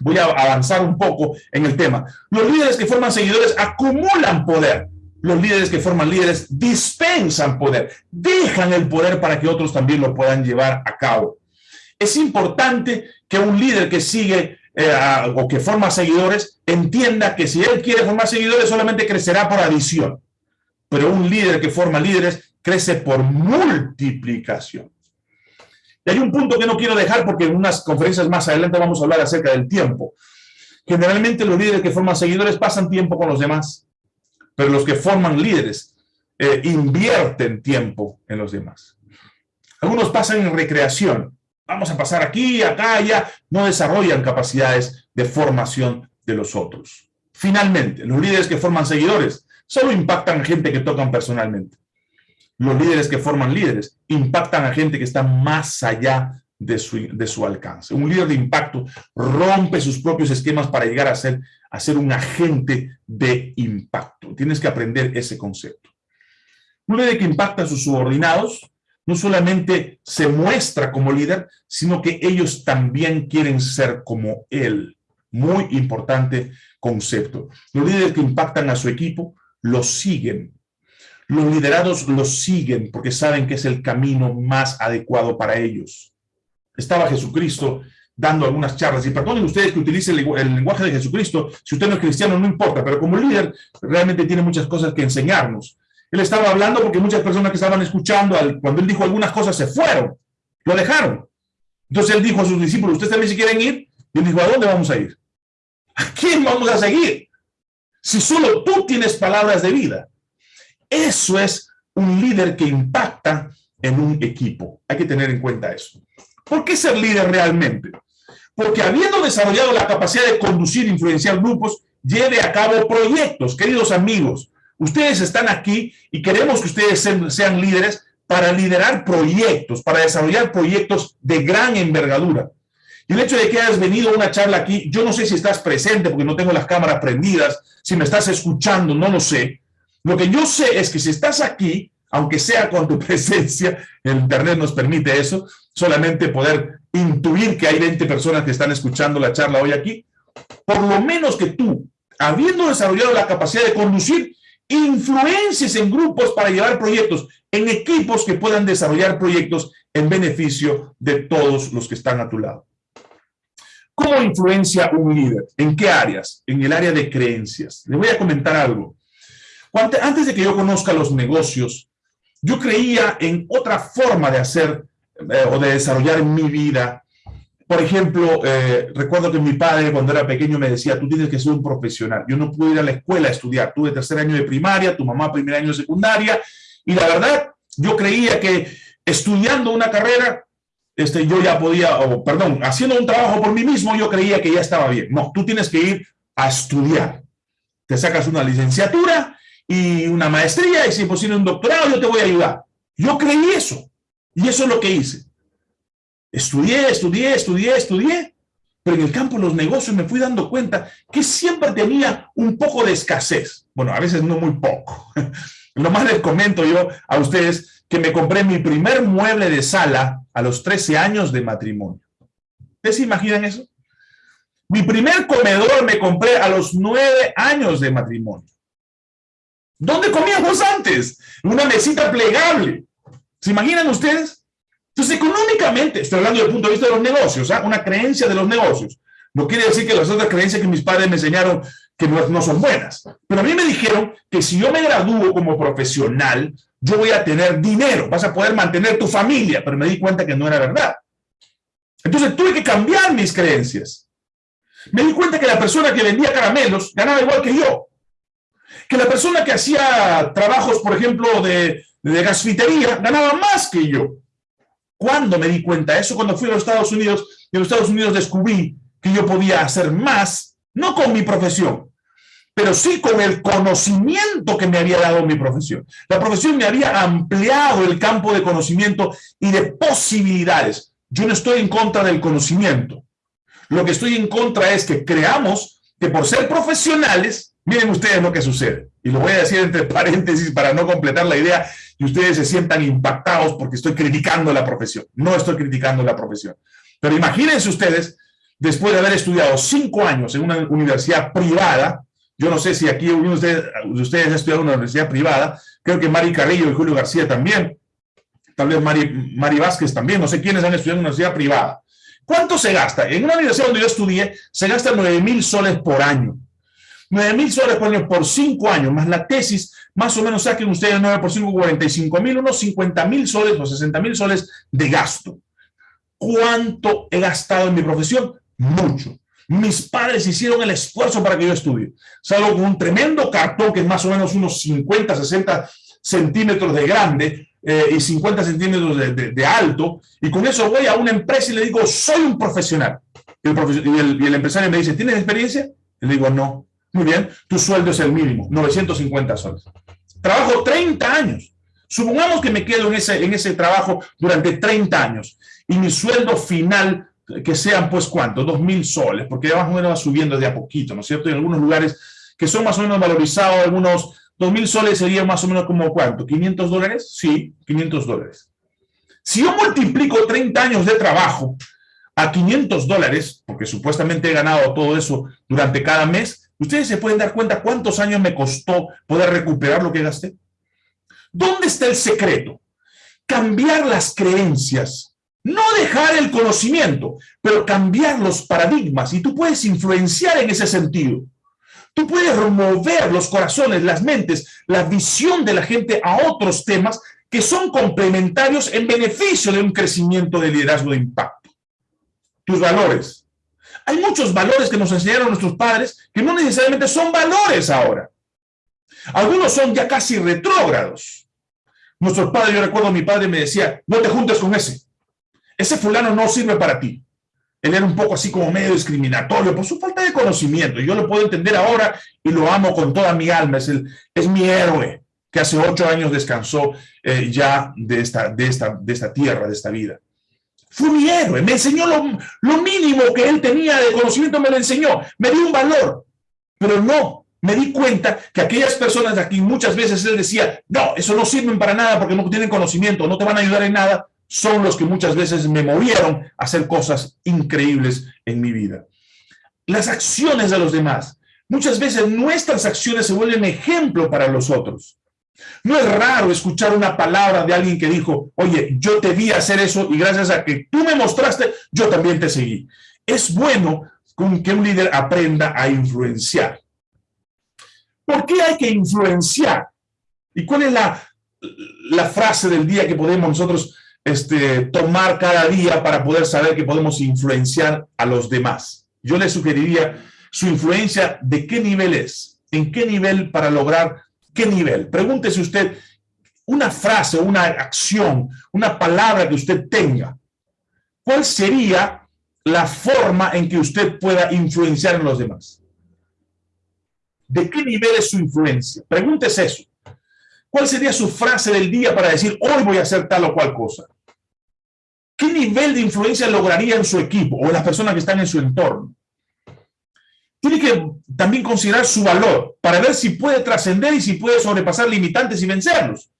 Voy a avanzar un poco en el tema. Los líderes que forman seguidores acumulan poder. los líderes que forman líderes dispensan poder, dejan el poder para que otros también lo puedan llevar a cabo. Es importante que un líder que sigue eh, o que forma seguidores entienda que si él quiere formar seguidores solamente crecerá por adición. Pero un líder que forma líderes crece por multiplicación. Y hay un punto que no quiero dejar porque en unas conferencias más adelante vamos a hablar acerca del tiempo. Generalmente los líderes que forman seguidores pasan tiempo con los demás, pero los que forman líderes eh, invierten tiempo en los demás. Algunos pasan en recreación, vamos a pasar aquí, acá, allá, no desarrollan capacidades de formación de los otros. Finalmente, los líderes que forman seguidores solo impactan gente que tocan personalmente. Los líderes que forman líderes impactan a gente que está más allá de su, de su alcance. Un líder de impacto rompe sus propios esquemas para llegar a ser, a ser un agente de impacto. Tienes que aprender ese concepto. Un líder que impacta a sus subordinados no solamente se muestra como líder, sino que ellos también quieren ser como él. Muy importante concepto. Los líderes que impactan a su equipo los siguen. Los liderados los siguen porque saben que es el camino más adecuado para ellos. Estaba Jesucristo dando algunas charlas, y perdonen ustedes que utilicen el, lenguaje de Jesucristo, si usted no es cristiano no importa, pero como líder realmente tiene muchas cosas que enseñarnos. Él estaba hablando porque muchas personas que estaban escuchando, cuando él dijo algunas cosas, se fueron, lo dejaron. Entonces él dijo a sus discípulos, ¿ustedes también si quieren ir? Y él dijo, ¿a dónde vamos a ir? ¿A quién vamos a seguir? Si solo tú tienes palabras de vida. Eso es un líder que impacta en un equipo. Hay que tener en cuenta eso. ¿Por qué ser líder realmente? Porque habiendo desarrollado la capacidad de conducir e influenciar grupos, lleve a cabo proyectos. Queridos amigos, Ustedes están aquí y queremos que ustedes sean, líderes para liderar proyectos, para desarrollar proyectos de gran envergadura. Y el hecho de que hayas venido a una charla aquí, yo no sé si estás presente porque no tengo las cámaras prendidas, si me estás escuchando, no lo sé. Lo que yo sé es que si estás aquí, aunque sea con tu presencia, el internet nos permite eso, solamente poder intuir que hay 20 personas que están escuchando la charla hoy aquí, por lo menos que tú, habiendo desarrollado la capacidad de conducir, influencias en grupos para llevar proyectos, en equipos que puedan desarrollar proyectos en beneficio de todos los que están a tu lado. ¿Cómo influencia un líder? ¿En qué áreas? En el área de creencias. Le voy a comentar algo. Antes de que yo conozca los negocios, yo creía en otra forma de hacer eh, o de desarrollar mi vida por ejemplo, eh, recuerdo que mi padre cuando era pequeño me decía, tú tienes que ser un profesional. Yo no pude ir a la escuela a estudiar. Tuve tercer año de primaria, tu mamá primer año de secundaria. Y la verdad, yo creía que estudiando una carrera, este, yo ya podía, o perdón, haciendo un trabajo por mí mismo, yo creía que ya estaba bien. No, tú tienes que ir a estudiar. Te sacas una licenciatura y una maestría y si es posible un doctorado, yo te voy a ayudar. Yo creí eso. Y eso es lo que hice. Estudié, estudié, estudié, estudié, pero en el campo de los negocios me fui dando cuenta que siempre tenía un poco de escasez. Bueno, a veces no muy poco. Lo más les comento yo a ustedes que me compré mi primer mueble de sala a los 13 años de matrimonio. ¿Ustedes se imaginan eso? Mi primer comedor me compré a los 9 años de matrimonio. ¿Dónde comíamos antes? Una mesita plegable. ¿Se imaginan ustedes? Entonces, económicamente, estoy hablando desde el punto de vista de los negocios, ¿ah? una creencia de los negocios. No quiere decir que las otras creencias que mis padres me enseñaron que no, son buenas. Pero a mí me dijeron que si yo me gradúo como profesional, yo voy a tener dinero, vas a poder mantener tu familia, pero me di cuenta que no era verdad. Entonces tuve que cambiar mis creencias. Me di cuenta que la persona que vendía caramelos ganaba igual que yo. Que la persona que hacía trabajos, por ejemplo, de, de gasfitería, ganaba más que yo. ¿Cuándo me di cuenta? Eso cuando fui a los Estados Unidos, y en los Estados Unidos descubrí que yo podía hacer más, no con mi profesión, pero sí con el conocimiento que me había dado mi profesión. La profesión me había ampliado el campo de conocimiento y de posibilidades. Yo no estoy en contra del conocimiento. Lo que estoy en contra es que creamos que por ser profesionales, miren ustedes lo que sucede. Y lo voy a decir entre paréntesis para no completar la idea, y ustedes se sientan impactados porque estoy criticando la profesión. No estoy criticando la profesión. Pero imagínense ustedes, después de haber estudiado cinco años en una universidad privada, Yo no sé si aquí uno de ustedes, de ustedes ha estudiado en una universidad privada, creo que Mari Carrillo y Julio García también, tal vez Mari, Mari Vázquez también, no sé quiénes han estudiado en una universidad privada. ¿Cuánto se gasta? En una universidad donde yo estudié, se gasta 9 mil soles por año. 9 mil soles por año por 5 años, más la tesis, más o menos saquen ustedes 9 por 5, 45 mil, unos 50 mil soles o 60 mil soles de gasto. ¿Cuánto he gastado en mi profesión? Mucho. Mis padres hicieron el esfuerzo para que yo estudie. Salgo con un tremendo cartón que es más o menos unos 50, 60 centímetros de grande eh, y 50 centímetros de, alto, y con eso voy a una empresa y le digo, soy un profesional. Y el, y el empresario me dice, ¿tienes experiencia? Y le digo, no. Muy bien, tu sueldo es el mínimo, 950 soles. Trabajo 30 años. Supongamos que me quedo en ese, en ese trabajo durante 30 años y mi sueldo final, que sean pues cuánto, 2.000 soles, porque ya más o menos va subiendo de a poquito, ¿no es cierto? En algunos lugares que son más o menos valorizados, algunos 2.000 soles sería más o menos como cuánto, 500 dólares? Sí, 500 dólares. Si yo multiplico 30 años de trabajo a 500 dólares, porque supuestamente he ganado todo eso durante cada mes, ¿Ustedes se pueden dar cuenta cuántos años me costó poder recuperar lo que gasté? ¿Dónde está el secreto? Cambiar las creencias, no dejar el conocimiento, pero cambiar los paradigmas y tú puedes influenciar en ese sentido. Tú puedes remover los corazones, las mentes, la visión de la gente a otros temas que son complementarios en beneficio de un crecimiento de liderazgo de impacto. Tus valores, hay muchos valores que nos enseñaron nuestros padres que no necesariamente son valores ahora. Algunos son ya casi retrógrados. Nuestros padres, yo recuerdo mi padre me decía, no te juntes con ese. Ese fulano no sirve para ti. Él era un poco así como medio discriminatorio por su falta de conocimiento. Yo lo puedo entender ahora y lo amo con toda mi alma. Es, el, es mi héroe que hace ocho años descansó eh, ya de esta, de, esta, de esta tierra, de esta vida. Fue mi héroe, me enseñó lo, mínimo que él tenía de conocimiento, me lo enseñó, me dio un valor, pero no, me di cuenta que aquellas personas de aquí muchas veces él decía, no, eso no sirven para nada porque no tienen conocimiento, no te van a ayudar en nada, son los que muchas veces me movieron a hacer cosas increíbles en mi vida. Las acciones de los demás. Muchas veces nuestras acciones se vuelven ejemplo para los otros. No es raro escuchar una palabra de alguien que dijo, oye, yo te vi hacer eso y gracias a que tú me mostraste, yo también te seguí. Es bueno que un líder aprenda a influenciar. ¿Por qué hay que influenciar? ¿Y cuál es la, la frase del día que podemos nosotros este, tomar cada día para poder saber que podemos influenciar a los demás? Yo le sugeriría su influencia de qué nivel es, en qué nivel para lograr ¿Qué nivel? Pregúntese usted una frase, una acción, una palabra que usted tenga. ¿Cuál sería la forma en que usted pueda influenciar en los demás? ¿De qué nivel es su influencia? Pregúntese eso. ¿Cuál sería su frase del día para decir, hoy voy a hacer tal o cual cosa? ¿Qué nivel de influencia lograría en su equipo o en las personas que están en su entorno? Tiene que también considerar su valor para ver si puede trascender y si puede sobrepasar limitantes y vencerlos.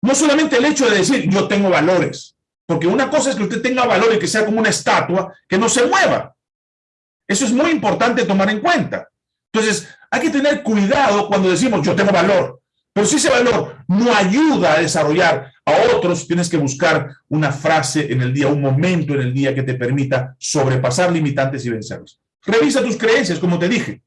No solamente el hecho de decir, yo tengo valores, porque una cosa es que usted tenga valor y que sea como una estatua que no se mueva. Eso es muy importante tomar en cuenta. Entonces, hay que tener cuidado cuando decimos, yo tengo valor. Pero si ese valor no ayuda a desarrollar a otros, tienes que buscar una frase en el día, un momento en el día que te permita sobrepasar limitantes y vencerlos. Revisa tus creencias, como te dije.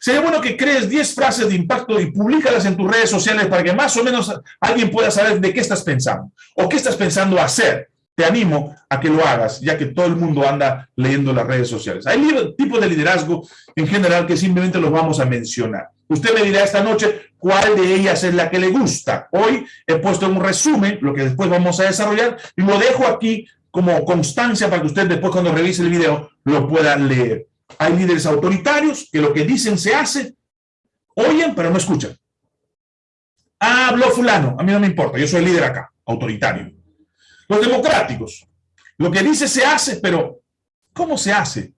Sería bueno que crees 10 frases de impacto y públicalas en tus redes sociales para que más o menos alguien pueda saber de qué estás pensando o qué estás pensando hacer. Te animo a que lo hagas, ya que todo el mundo anda leyendo las redes sociales. Hay tipos de liderazgo en general que simplemente los vamos a mencionar. Usted me dirá esta noche cuál de ellas es la que le gusta. Hoy he puesto un resumen, lo que después vamos a desarrollar, y lo dejo aquí como constancia para que usted después cuando revise el video lo pueda leer. Hay líderes autoritarios que lo que dicen se hace, oyen pero no escuchan. Ah, habló fulano, a mí no me importa, yo soy líder acá, autoritario. Los democráticos, lo que dice se hace, pero ¿cómo se hace?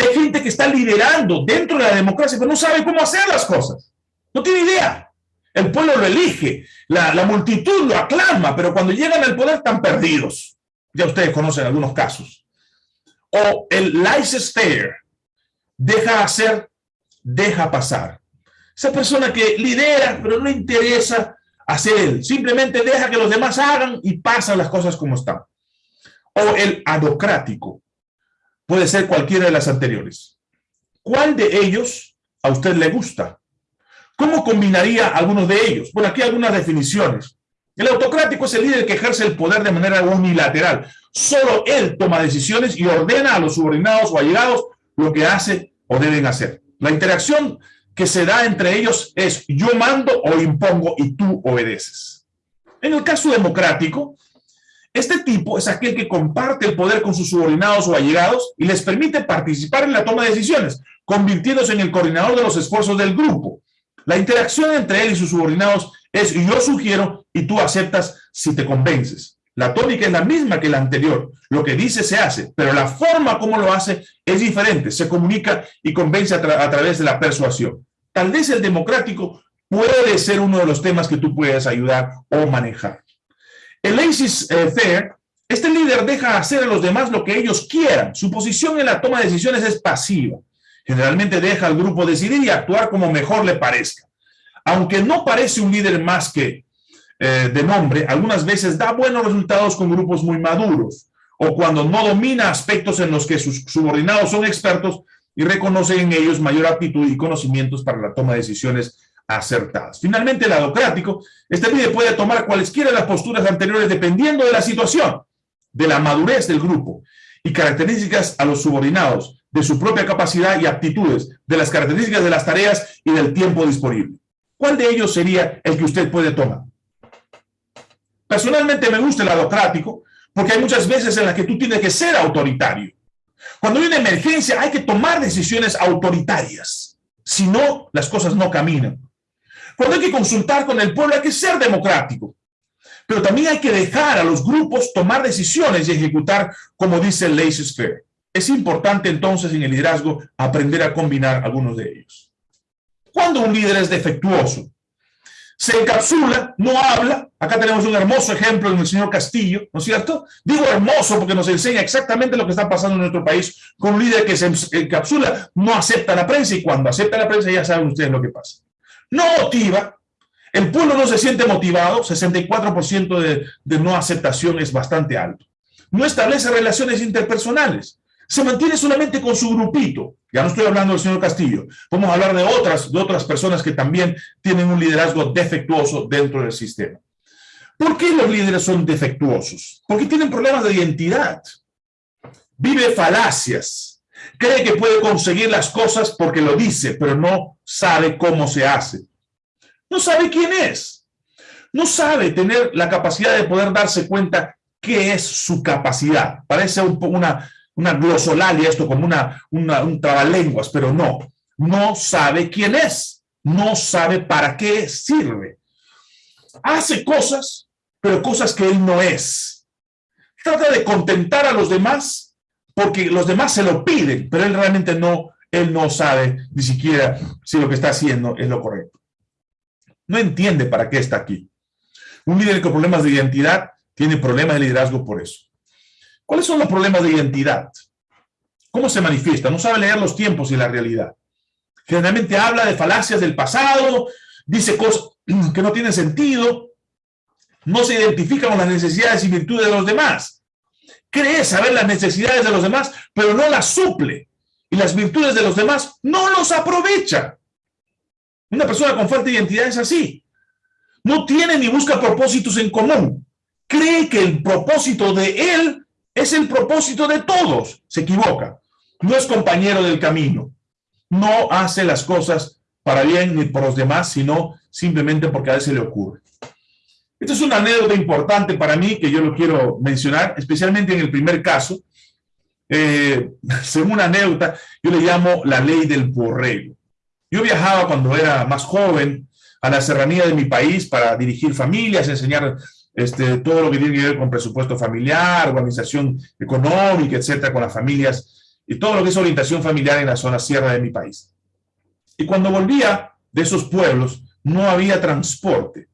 Hay gente que está liderando dentro de la democracia, pero no sabe cómo hacer las cosas. No tiene idea. El pueblo lo elige, la multitud lo aclama, pero cuando llegan al poder están perdidos. Ya ustedes conocen algunos casos o el laissez-faire deja hacer deja pasar. Esa persona que lidera, pero no le interesa hacer. Simplemente deja que los demás hagan y pasan las cosas como están. O el adocrático. Puede ser cualquiera de las anteriores. ¿Cuál de ellos a usted le gusta? ¿Cómo combinaría algunos de ellos? Bueno, aquí algunas definiciones. El autocrático es el líder que ejerce el poder de manera unilateral. Solo él toma decisiones y ordena a los subordinados o allegados lo que hace o deben hacer. La interacción que se da entre ellos es yo mando o impongo y tú obedeces. En el caso democrático, este tipo es aquel que comparte el poder con sus subordinados o allegados y les permite participar en la toma de decisiones, convirtiéndose en el coordinador de los esfuerzos del grupo. La interacción entre él y sus subordinados es yo sugiero y tú aceptas si te convences. La tónica es la misma que la anterior. Lo que dice se hace, pero la forma como lo hace es diferente. Se comunica y convence a, través de la persuasión. Tal vez el democrático puede ser uno de los temas que tú puedes ayudar o manejar. El laissez faire, este líder deja hacer a los demás lo que ellos quieran. Su posición en la toma de decisiones es pasiva. Generalmente deja al grupo decidir y actuar como mejor le parezca. Aunque no parece un líder más que eh, de nombre, algunas veces da buenos resultados con grupos muy maduros o cuando no domina aspectos en los que sus subordinados son expertos y reconocen en ellos mayor aptitud y conocimientos para la toma de decisiones acertadas. Finalmente, el adocrático, este líder puede tomar cualesquiera de las posturas anteriores dependiendo de la situación, de la madurez del grupo y características a los subordinados, de su propia capacidad y aptitudes, de las características de las tareas y del tiempo disponible. ¿Cuál de ellos sería el que usted puede tomar? Personalmente me gusta el adocrático porque hay muchas veces en las que tú tienes que ser autoritario. Cuando hay una emergencia hay que tomar decisiones autoritarias. Si no, las cosas no caminan. Cuando hay que consultar con el pueblo hay que ser democrático. Pero también hay que dejar a los grupos tomar decisiones y ejecutar como dice el laissez-faire. Es importante entonces en el liderazgo aprender a combinar algunos de ellos. Cuando un líder es defectuoso, se encapsula, no habla. Acá tenemos un hermoso ejemplo en el señor Castillo, ¿no es cierto? Digo hermoso porque nos enseña exactamente lo que está pasando en nuestro país con un líder que se encapsula, no acepta la prensa y cuando acepta la prensa ya saben ustedes lo que pasa. No motiva, el pueblo no se siente motivado, 64% de, de no aceptación es bastante alto. No establece relaciones interpersonales se mantiene solamente con su grupito. Ya no estoy hablando del señor Castillo. Podemos hablar de otras, de otras personas que también tienen un liderazgo defectuoso dentro del sistema. ¿Por qué los líderes son defectuosos? Porque tienen problemas de identidad. Vive falacias. Cree que puede conseguir las cosas porque lo dice, pero no sabe cómo se hace. No sabe quién es. No sabe tener la capacidad de poder darse cuenta qué es su capacidad. Parece un, una, una glosolalia, esto como una, un trabalenguas, pero no, no sabe quién es, no sabe para qué sirve. Hace cosas, pero cosas que él no es. Trata de contentar a los demás porque los demás se lo piden, pero él realmente no, él no sabe ni siquiera si lo que está haciendo es lo correcto. No entiende para qué está aquí. Un líder con problemas de identidad tiene problemas de liderazgo por eso. ¿Cuáles son los problemas de identidad? ¿Cómo se manifiesta? No sabe leer los tiempos y la realidad. Generalmente habla de falacias del pasado, dice cosas que no tienen sentido, no se identifica con las necesidades y virtudes de los demás. Cree saber las necesidades de los demás, pero no las suple. Y las virtudes de los demás no los aprovecha. Una persona con falta de identidad es así. No tiene ni busca propósitos en común. Cree que el propósito de él es el propósito de todos. Se equivoca. No es compañero del camino. No hace las cosas para bien ni por los demás, sino simplemente porque a veces le ocurre. Esto es una anécdota importante para mí que yo lo quiero mencionar, especialmente en el primer caso. Eh, según una anécdota, yo le llamo la ley del borrego. Yo viajaba cuando era más joven a la serranía de mi país para dirigir familias, enseñar este, todo lo que tiene que ver con presupuesto familiar, organización económica, etcétera, con las familias, y todo lo que es orientación familiar en la zona sierra de mi país. Y cuando volvía de esos pueblos, no había transporte.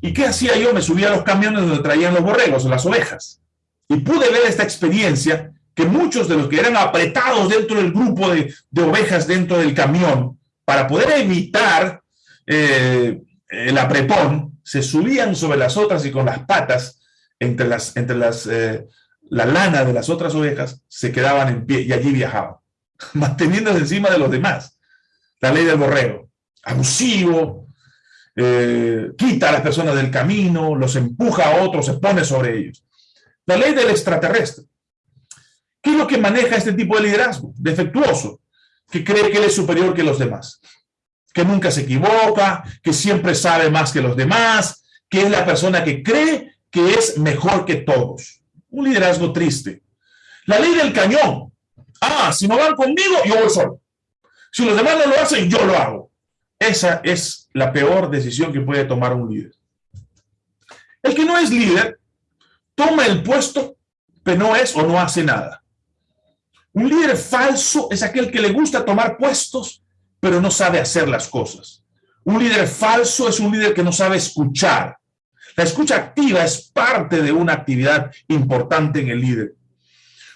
¿Y qué hacía yo? Me subía a los camiones donde traían los borregos, las ovejas. Y pude ver esta experiencia que muchos de los que eran apretados dentro del grupo de, ovejas dentro del camión, para poder evitar eh, el apretón, se subían sobre las otras y con las patas entre, las, entre las, eh, la lana de las otras ovejas se quedaban en pie y allí viajaban, manteniéndose encima de los demás. La ley del borrego, abusivo, eh, quita a las personas del camino, los empuja a otros, se pone sobre ellos. La ley del extraterrestre. ¿Qué es lo que maneja este tipo de liderazgo? Defectuoso, que cree que él es superior que los demás, que nunca se equivoca, que siempre sabe más que los demás, que es la persona que cree que es mejor que todos. Un liderazgo triste. La ley del cañón. Ah, si no van conmigo, yo voy solo. Si los demás no lo hacen, yo lo hago. Esa es la peor decisión que puede tomar un líder. El que no es líder, toma el puesto, pero no es o no hace nada. Un líder falso es aquel que le gusta tomar puestos, pero no sabe hacer las cosas. Un líder falso es un líder que no sabe escuchar. La escucha activa es parte de una actividad importante en el líder.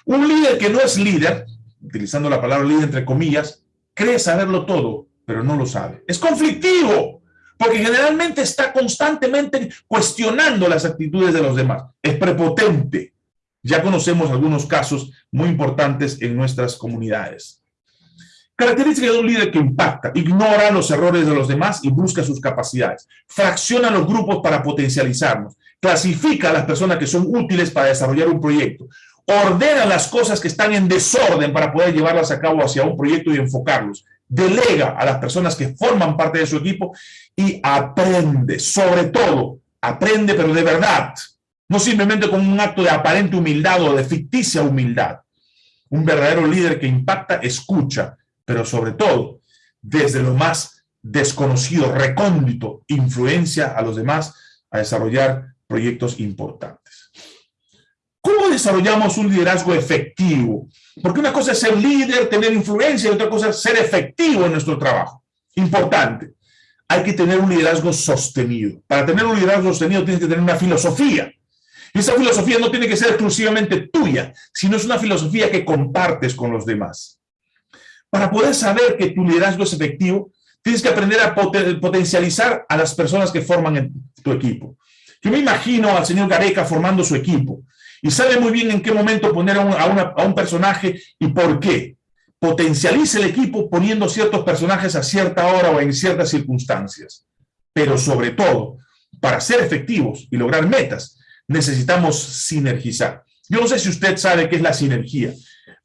Un líder que no es líder, utilizando la palabra líder entre comillas, cree saberlo todo, pero no lo sabe. Es conflictivo, porque generalmente está constantemente cuestionando las actitudes de los demás. Es prepotente, ya conocemos algunos casos muy importantes en nuestras comunidades. Característica de un líder que impacta, ignora los errores de los demás y busca sus capacidades. Fracciona los grupos para potencializarnos. Clasifica a las personas que son útiles para desarrollar un proyecto. Ordena las cosas que están en desorden para poder llevarlas a cabo hacia un proyecto y enfocarlos. Delega a las personas que forman parte de su equipo y aprende, sobre todo, aprende pero de verdad no simplemente como un acto de aparente humildad o de ficticia humildad. Un verdadero líder que impacta, escucha, pero sobre todo, desde lo más desconocido, recóndito, influencia a los demás a desarrollar proyectos importantes. ¿Cómo desarrollamos un liderazgo efectivo? Porque una cosa es ser líder, tener influencia, y otra cosa es ser efectivo en nuestro trabajo. Importante. Hay que tener un liderazgo sostenido. Para tener un liderazgo sostenido tienes que tener una filosofía. Y esa filosofía no tiene que ser exclusivamente tuya, sino es una filosofía que compartes con los demás. Para poder saber que tu liderazgo es efectivo, tienes que aprender a potencializar a las personas que forman tu equipo. Yo me imagino al señor Gareca formando su equipo y sabe muy bien en qué momento poner a un, a un personaje y por qué. Potencializa el equipo poniendo ciertos personajes a cierta hora o en ciertas circunstancias. Pero sobre todo, para ser efectivos y lograr metas, necesitamos sinergizar. Yo no sé si usted sabe qué es la sinergia,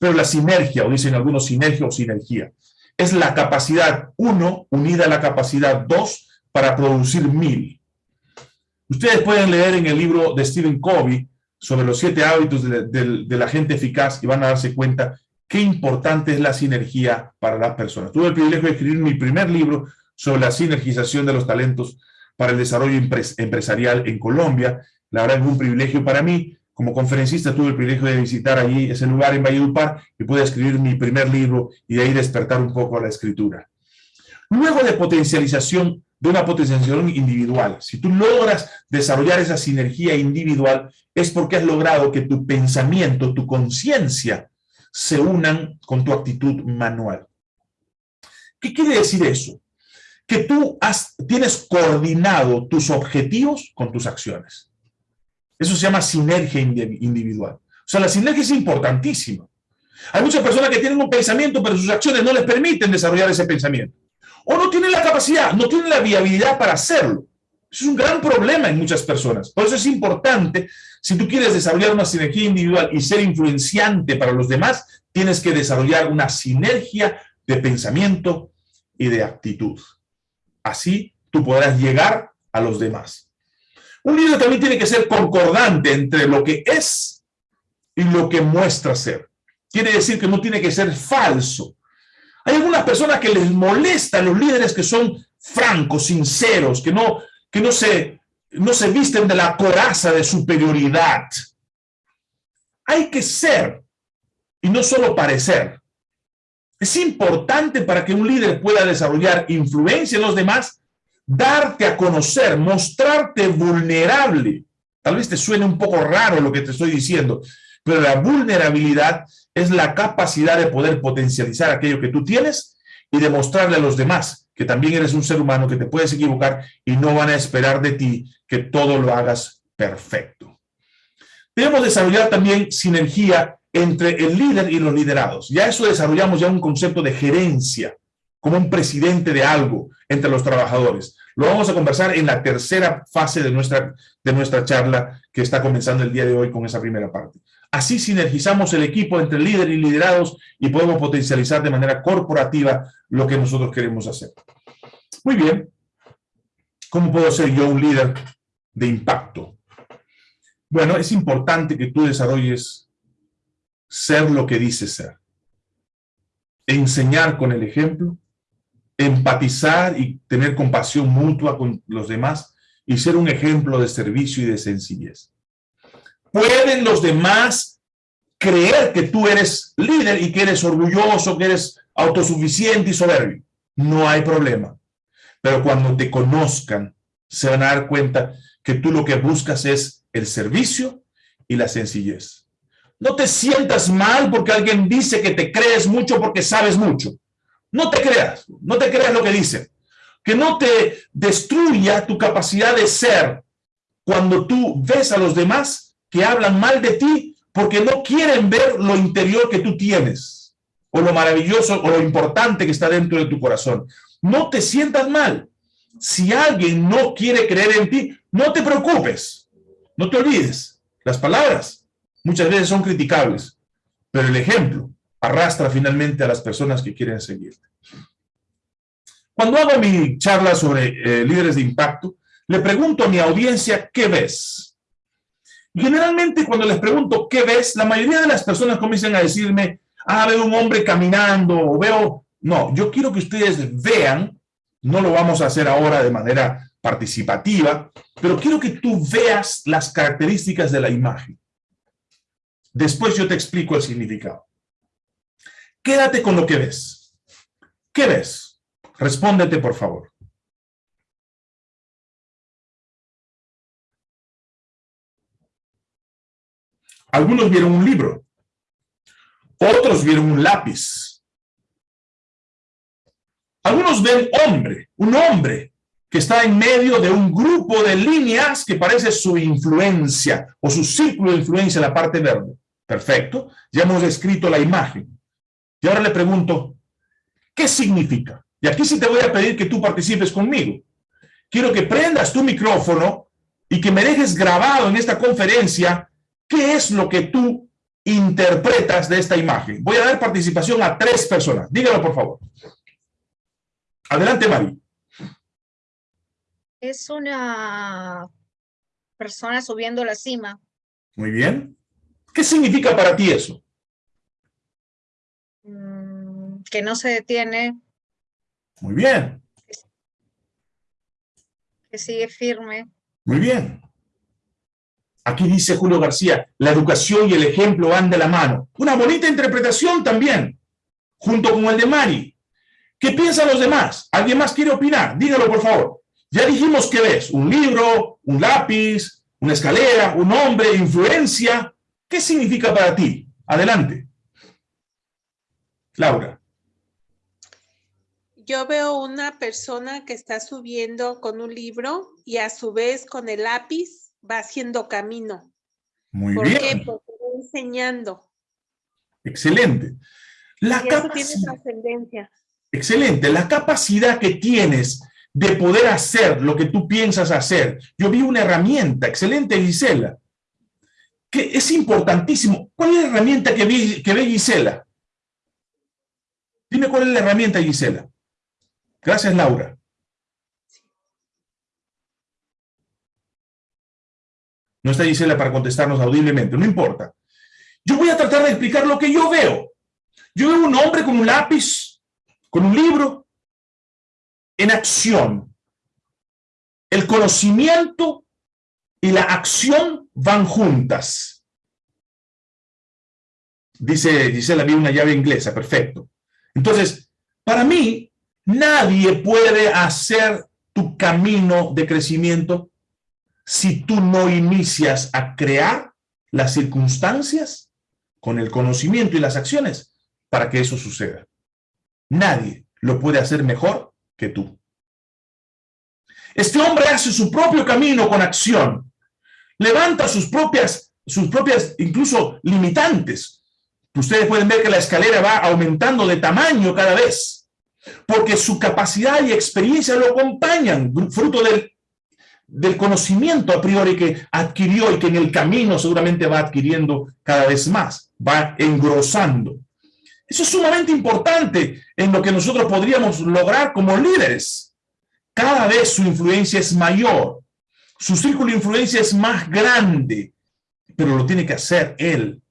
pero la sinergia, o dicen algunos sinergia o sinergia, es la capacidad uno unida a la capacidad dos para producir mil. Ustedes pueden leer en el libro de Stephen Covey sobre los siete hábitos de, la gente eficaz y van a darse cuenta qué importante es la sinergia para las personas. Tuve el privilegio de escribir mi primer libro sobre la sinergización de los talentos para el desarrollo empresarial en Colombia la verdad es un privilegio para mí. Como conferencista tuve el privilegio de visitar allí ese lugar en Valledupar y pude escribir mi primer libro y de ahí despertar un poco a la escritura. Luego de potencialización, de una potencialización individual, si tú logras desarrollar esa sinergia individual, es porque has logrado que tu pensamiento, tu conciencia, se unan con tu actitud manual. ¿Qué quiere decir eso? Que tú has, tienes coordinado tus objetivos con tus acciones. Eso se llama sinergia individual. O sea, la sinergia es importantísima. Hay muchas personas que tienen un pensamiento, pero sus acciones no les permiten desarrollar ese pensamiento. O no tienen la capacidad, no tienen la viabilidad para hacerlo. Eso es un gran problema en muchas personas. Por eso es importante, si tú quieres desarrollar una sinergia individual y ser influenciante para los demás, tienes que desarrollar una sinergia de pensamiento y de actitud. Así tú podrás llegar a los demás. Un líder también tiene que ser concordante entre lo que es y lo que muestra ser. Quiere decir que no tiene que ser falso. Hay algunas personas que les molestan los líderes que son francos, sinceros, que no, que no, se, no se visten de la coraza de superioridad. Hay que ser y no solo parecer. Es importante para que un líder pueda desarrollar influencia en los demás darte a conocer, mostrarte vulnerable. Tal vez te suene un poco raro lo que te estoy diciendo, pero la vulnerabilidad es la capacidad de poder potencializar aquello que tú tienes y demostrarle a los demás que también eres un ser humano, que te puedes equivocar y no van a esperar de ti que todo lo hagas perfecto. Debemos desarrollar también sinergia entre el líder y los liderados. Ya eso desarrollamos ya un concepto de gerencia, como un presidente de algo entre los trabajadores. Lo vamos a conversar en la tercera fase de nuestra, de nuestra charla que está comenzando el día de hoy con esa primera parte. Así sinergizamos el equipo entre líder y liderados y podemos potencializar de manera corporativa lo que nosotros queremos hacer. Muy bien. ¿Cómo puedo ser yo un líder de impacto? Bueno, es importante que tú desarrolles ser lo que dices ser. Enseñar con el ejemplo, empatizar y tener compasión mutua con los demás y ser un ejemplo de servicio y de sencillez. ¿Pueden los demás creer que tú eres líder y que eres orgulloso, que eres autosuficiente y soberbio? No hay problema. Pero cuando te conozcan, se van a dar cuenta que tú lo que buscas es el servicio y la sencillez. No te sientas mal porque alguien dice que te crees mucho porque sabes mucho. No te creas, no te creas lo que dice. Que no te destruya tu capacidad de ser cuando tú ves a los demás que hablan mal de ti porque no quieren ver lo interior que tú tienes, o lo maravilloso, o lo importante que está dentro de tu corazón. No te sientas mal. Si alguien no quiere creer en ti, no te preocupes. No te olvides. Las palabras muchas veces son criticables, pero el ejemplo arrastra finalmente a las personas que quieren seguirte. Cuando hago mi charla sobre eh, líderes de impacto, le pregunto a mi audiencia, ¿qué ves? Generalmente cuando les pregunto, ¿qué ves? La mayoría de las personas comienzan a decirme, ah, veo un hombre caminando, o veo... No, yo quiero que ustedes vean, no lo vamos a hacer ahora de manera participativa, pero quiero que tú veas las características de la imagen. Después yo te explico el significado. Quédate con lo que ves. ¿Qué ves? Respóndete, por favor. Algunos vieron un libro, otros vieron un lápiz. Algunos ven hombre, un hombre que está en medio de un grupo de líneas que parece su influencia o su círculo de influencia en la parte verde. Perfecto, ya hemos escrito la imagen. Y ahora le pregunto, ¿qué significa? Y aquí sí te voy a pedir que tú participes conmigo. Quiero que prendas tu micrófono y que me dejes grabado en esta conferencia ¿Qué es lo que tú interpretas de esta imagen? Voy a dar participación a tres personas. Dígalo, por favor. Adelante, Mari. Es una persona subiendo la cima. Muy bien. ¿Qué significa para ti eso? Mm, que no se detiene. Muy bien. Que sigue firme. Muy bien. Aquí dice Julio García, la educación y el ejemplo van de la mano. Una bonita interpretación también, junto con el de Mari. ¿Qué piensan los demás? ¿Alguien más quiere opinar? Dígalo, por favor. Ya dijimos que ves, un libro, un lápiz, una escalera, un hombre, influencia. ¿Qué significa para ti? Adelante. Laura. Yo veo una persona que está subiendo con un libro y a su vez con el lápiz va haciendo camino. Muy bien. Qué? Porque va enseñando. Excelente. La capacidad, Excelente. La capacidad que tienes de poder hacer lo que tú piensas hacer. Yo vi una herramienta, excelente Gisela, que es importantísimo. ¿Cuál es la herramienta que, vi, que ve Gisela? Dime cuál es la herramienta, Gisela. Gracias, Laura. No está Gisela para contestarnos audiblemente, no importa. Yo voy a tratar de explicar lo que yo veo. Yo veo un hombre con un lápiz, con un libro, en acción. El conocimiento y la acción van juntas. Dice Gisela, vi una llave inglesa, perfecto. Entonces, para mí, nadie puede hacer tu camino de crecimiento si tú no inicias a crear las circunstancias con el conocimiento y las acciones para que eso suceda. Nadie lo puede hacer mejor que tú. Este hombre hace su propio camino con acción. Levanta sus propias, sus propias, incluso limitantes. Ustedes pueden ver que la escalera va aumentando de tamaño cada vez, porque su capacidad y experiencia lo acompañan, fruto del, del conocimiento a priori que adquirió y que en el camino seguramente va adquiriendo cada vez más, va engrosando. Eso es sumamente importante en lo que nosotros podríamos lograr como líderes. Cada vez su influencia es mayor, su círculo de influencia es más grande, pero lo tiene que hacer él.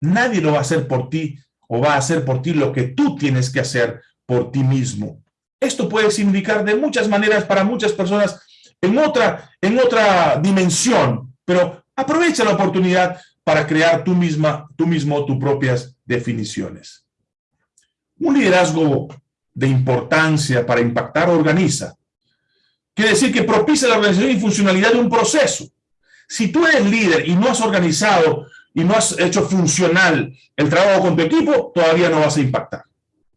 Nadie lo va a hacer por ti o va a hacer por ti lo que tú tienes que hacer por ti mismo. Esto puede significar de muchas maneras para muchas personas en otra, en otra dimensión, pero aprovecha la oportunidad para crear tú misma, tú mismo tus propias definiciones. Un liderazgo de importancia para impactar organiza. Quiere decir que propicia la organización y funcionalidad de un proceso. Si tú eres líder y no has organizado y no has hecho funcional el trabajo con tu equipo, todavía no vas a impactar.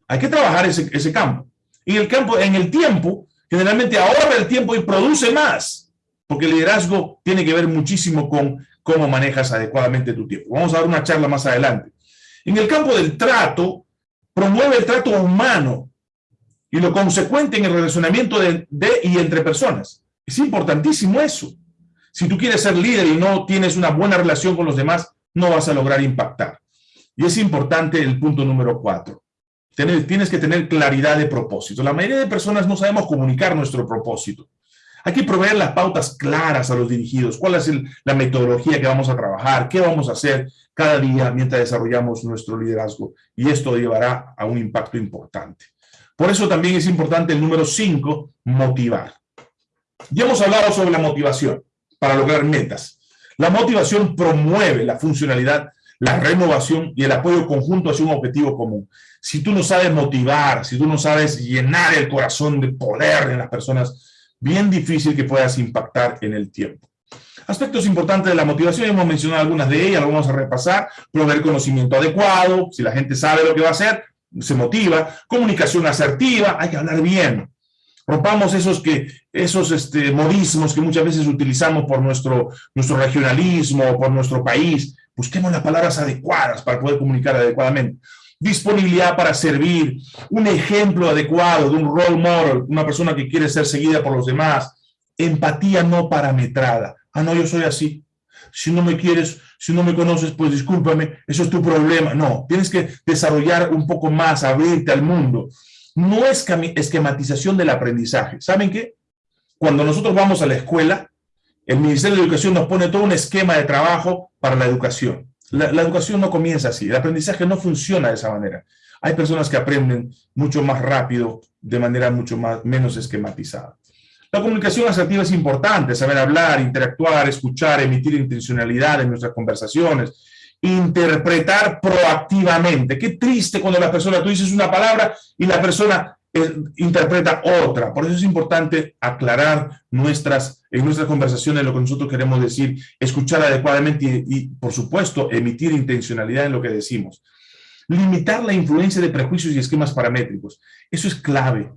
Hay que trabajar ese, ese campo. Y el campo, en el tiempo, generalmente ahorra el tiempo y produce más, porque el liderazgo tiene que ver muchísimo con cómo manejas adecuadamente tu tiempo. Vamos a dar una charla más adelante. En el campo del trato, promueve el trato humano y lo consecuente en el relacionamiento de, de y entre personas. Es importantísimo eso. Si tú quieres ser líder y no tienes una buena relación con los demás, no vas a lograr impactar. Y es importante el punto número cuatro. tienes que tener claridad de propósito. La mayoría de personas no sabemos comunicar nuestro propósito. Hay que proveer las pautas claras a los dirigidos. ¿Cuál es la metodología que vamos a trabajar? ¿Qué vamos a hacer cada día mientras desarrollamos nuestro liderazgo? Y esto llevará a un impacto importante. Por eso también es importante el número 5, motivar. Ya hemos hablado sobre la motivación para lograr metas. La motivación promueve la funcionalidad, la renovación y el apoyo conjunto hacia un objetivo común. Si tú no sabes motivar, si tú no sabes llenar el corazón de poder en las personas, bien difícil que puedas impactar en el tiempo. Aspectos importantes de la motivación, hemos mencionado algunas de ellas, lo vamos a repasar. Proveer conocimiento adecuado, si la gente sabe lo que va a hacer, se motiva. Comunicación asertiva, hay que hablar bien. Rompamos esos, que, esos este, modismos que muchas veces utilizamos por nuestro, nuestro regionalismo, por nuestro país. Busquemos las palabras adecuadas para poder comunicar adecuadamente. Disponibilidad para servir, un ejemplo adecuado de un role model, una persona que quiere ser seguida por los demás. Empatía no parametrada. Ah, no, yo soy así. Si no me quieres, si no me conoces, pues discúlpame, eso es tu problema. No, tienes que desarrollar un poco más, abrirte al mundo no es esquematización del aprendizaje. ¿Saben qué? Cuando nosotros vamos a la escuela, el Ministerio de Educación nos pone todo un esquema de trabajo para la educación. La, educación no comienza así, el aprendizaje no funciona de esa manera. Hay personas que aprenden mucho más rápido, de manera mucho más, menos esquematizada. La comunicación asertiva es importante, saber hablar, interactuar, escuchar, emitir intencionalidad en nuestras conversaciones, interpretar proactivamente. Qué triste cuando la persona, tú dices una palabra y la persona eh, interpreta otra. Por eso es importante aclarar nuestras, en nuestras conversaciones lo que nosotros queremos decir, escuchar adecuadamente y, por supuesto, emitir intencionalidad en lo que decimos. Limitar la influencia de prejuicios y esquemas paramétricos. Eso es clave.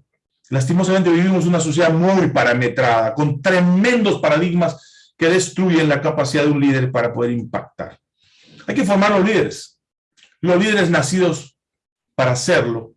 Lastimosamente vivimos una sociedad muy parametrada, con tremendos paradigmas que destruyen la capacidad de un líder para poder impactar. Hay que formar los líderes. Los líderes nacidos para hacerlo.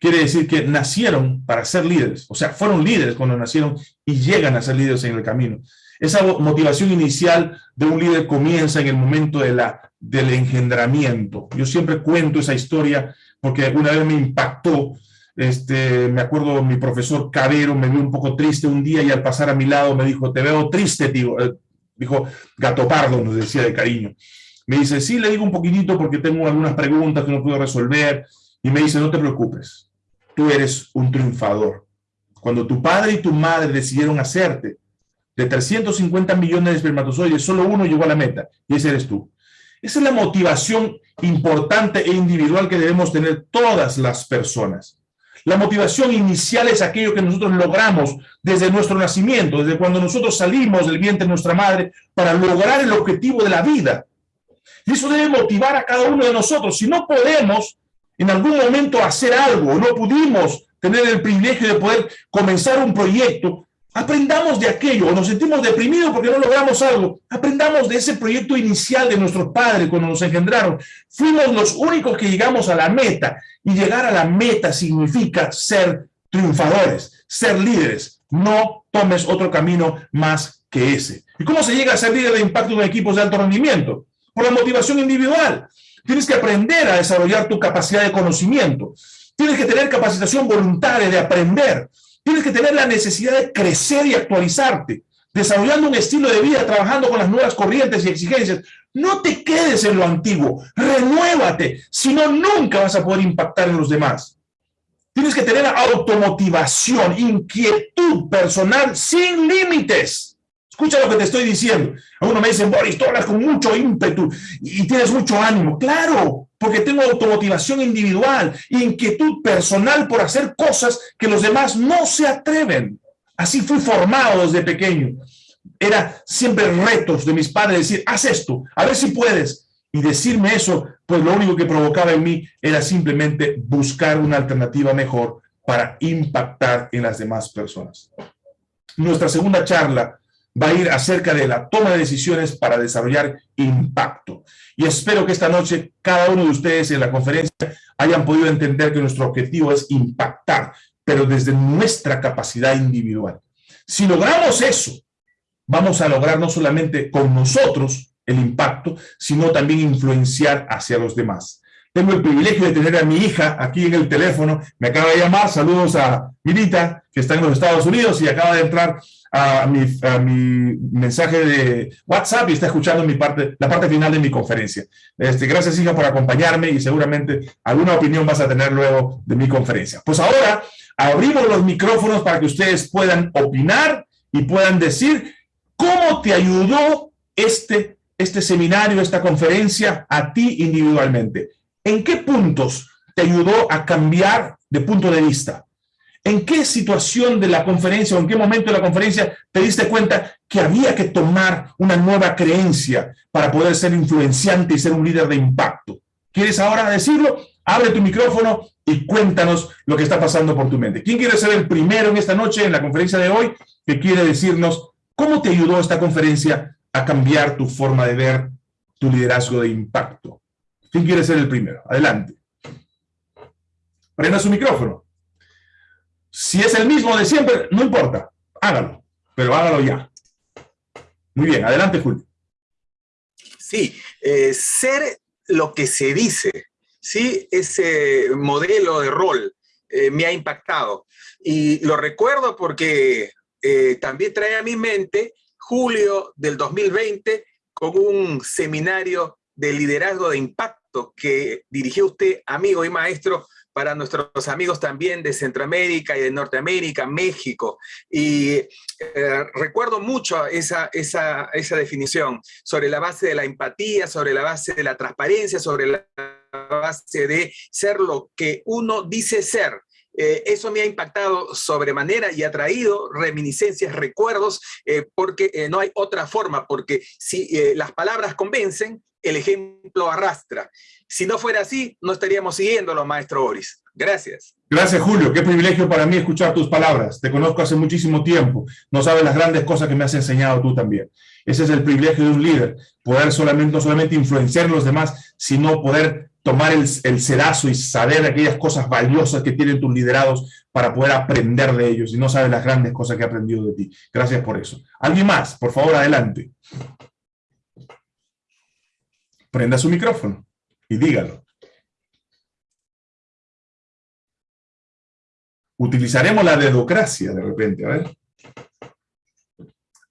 Quiere decir que nacieron para ser líderes. O sea, fueron líderes cuando nacieron y llegan a ser líderes en el camino. Esa motivación inicial de un líder comienza en el momento de la, del engendramiento. Yo siempre cuento esa historia porque alguna vez me impactó. Este, me acuerdo mi profesor Cabero me vio un poco triste un día y al pasar a mi lado me dijo, te veo triste, tío. Eh, dijo, gato pardo, nos decía de cariño. Me dice, sí, le digo un poquitito porque tengo algunas preguntas que no puedo resolver. Y me dice, no te preocupes, tú eres un triunfador. Cuando tu padre y tu madre decidieron hacerte, de 350 millones de espermatozoides, solo uno llegó a la meta, y ese eres tú. Esa es la motivación importante e individual que debemos tener todas las personas. La motivación inicial es aquello que nosotros logramos desde nuestro nacimiento, desde cuando nosotros salimos del vientre de nuestra madre para lograr el objetivo de la vida. Y eso debe motivar a cada uno de nosotros. Si no podemos en algún momento hacer algo, no pudimos tener el privilegio de poder comenzar un proyecto, aprendamos de aquello, o nos sentimos deprimidos porque no logramos algo, aprendamos de ese proyecto inicial de nuestros padres cuando nos engendraron. Fuimos los únicos que llegamos a la meta, y llegar a la meta significa ser triunfadores, ser líderes. No tomes otro camino más que ese. ¿Y cómo se llega a ser líder de impacto en equipos de alto rendimiento? Por la motivación individual. Tienes que aprender a desarrollar tu capacidad de conocimiento. Tienes que tener capacitación voluntaria de aprender. Tienes que tener la necesidad de crecer y actualizarte, desarrollando un estilo de vida, trabajando con las nuevas corrientes y exigencias. No te quedes en lo antiguo, renuévate, si no, nunca vas a poder impactar en los demás. Tienes que tener automotivación, inquietud personal sin límites. Escucha lo que te estoy diciendo. Algunos me dicen, Boris, tú hablas con mucho ímpetu y tienes mucho ánimo. Claro, porque tengo automotivación individual, inquietud personal por hacer cosas que los demás no se atreven. Así fui formado desde pequeño. Era siempre retos de mis padres, decir, haz esto, a ver si puedes. Y decirme eso, pues lo único que provocaba en mí era simplemente buscar una alternativa mejor para impactar en las demás personas. Nuestra segunda charla va a ir acerca de la toma de decisiones para desarrollar impacto. Y espero que esta noche cada uno de ustedes en la conferencia hayan podido entender que nuestro objetivo es impactar, pero desde nuestra capacidad individual. Si logramos eso, vamos a lograr no solamente con nosotros el impacto, sino también influenciar hacia los demás. Tengo el privilegio de tener a mi hija aquí en el teléfono, me acaba de llamar, saludos a Mirita, que está en los Estados Unidos y acaba de entrar a mi, mi, mensaje de WhatsApp y está escuchando mi parte, la parte final de mi conferencia. Este, gracias, hija, por acompañarme y seguramente alguna opinión vas a tener luego de mi conferencia. Pues ahora abrimos los micrófonos para que ustedes puedan opinar y puedan decir cómo te ayudó este, este seminario, esta conferencia a ti individualmente. ¿En qué puntos te ayudó a cambiar de punto de vista? ¿En qué situación de la conferencia o en qué momento de la conferencia te diste cuenta que había que tomar una nueva creencia para poder ser influenciante y ser un líder de impacto? ¿Quieres ahora decirlo? Abre tu micrófono y cuéntanos lo que está pasando por tu mente. ¿Quién quiere ser el primero en esta noche, en la conferencia de hoy, que quiere decirnos cómo te ayudó esta conferencia a cambiar tu forma de ver tu liderazgo de impacto? ¿Quién quiere ser el primero? Adelante. Prenda su micrófono. Si es el mismo de siempre, no importa, hágalo, pero hágalo ya. Muy bien, adelante, Julio. Sí, eh, ser lo que se dice, ¿sí? Ese modelo de rol eh, me ha impactado. Y lo recuerdo porque eh, también trae a mi mente julio del 2020 con un seminario de liderazgo de impacto que dirigió usted, amigo y maestro, para nuestros amigos también de Centroamérica y de Norteamérica, México. Y eh, recuerdo mucho esa, esa, esa definición sobre la base de la empatía, sobre la base de la transparencia, sobre la base de ser lo que uno dice ser. Eh, eso me ha impactado sobremanera y ha traído reminiscencias, recuerdos, eh, porque no hay otra forma, porque si las palabras convencen, el ejemplo arrastra. Si no fuera así, no estaríamos siguiéndolo, maestro Boris. Gracias. Gracias, Julio. Qué privilegio para mí escuchar tus palabras. Te conozco hace muchísimo tiempo. No sabes las grandes cosas que me has enseñado tú también. Ese es el privilegio de un líder. Poder solamente, no solamente influenciar a los demás, sino poder tomar el, el y saber aquellas cosas valiosas que tienen tus liderados para poder aprender de ellos. Y no sabes las grandes cosas que he aprendido de ti. Gracias por eso. ¿Alguien más? Por favor, adelante. Prenda su micrófono y dígalo. Utilizaremos la dedocracia de repente, a ver.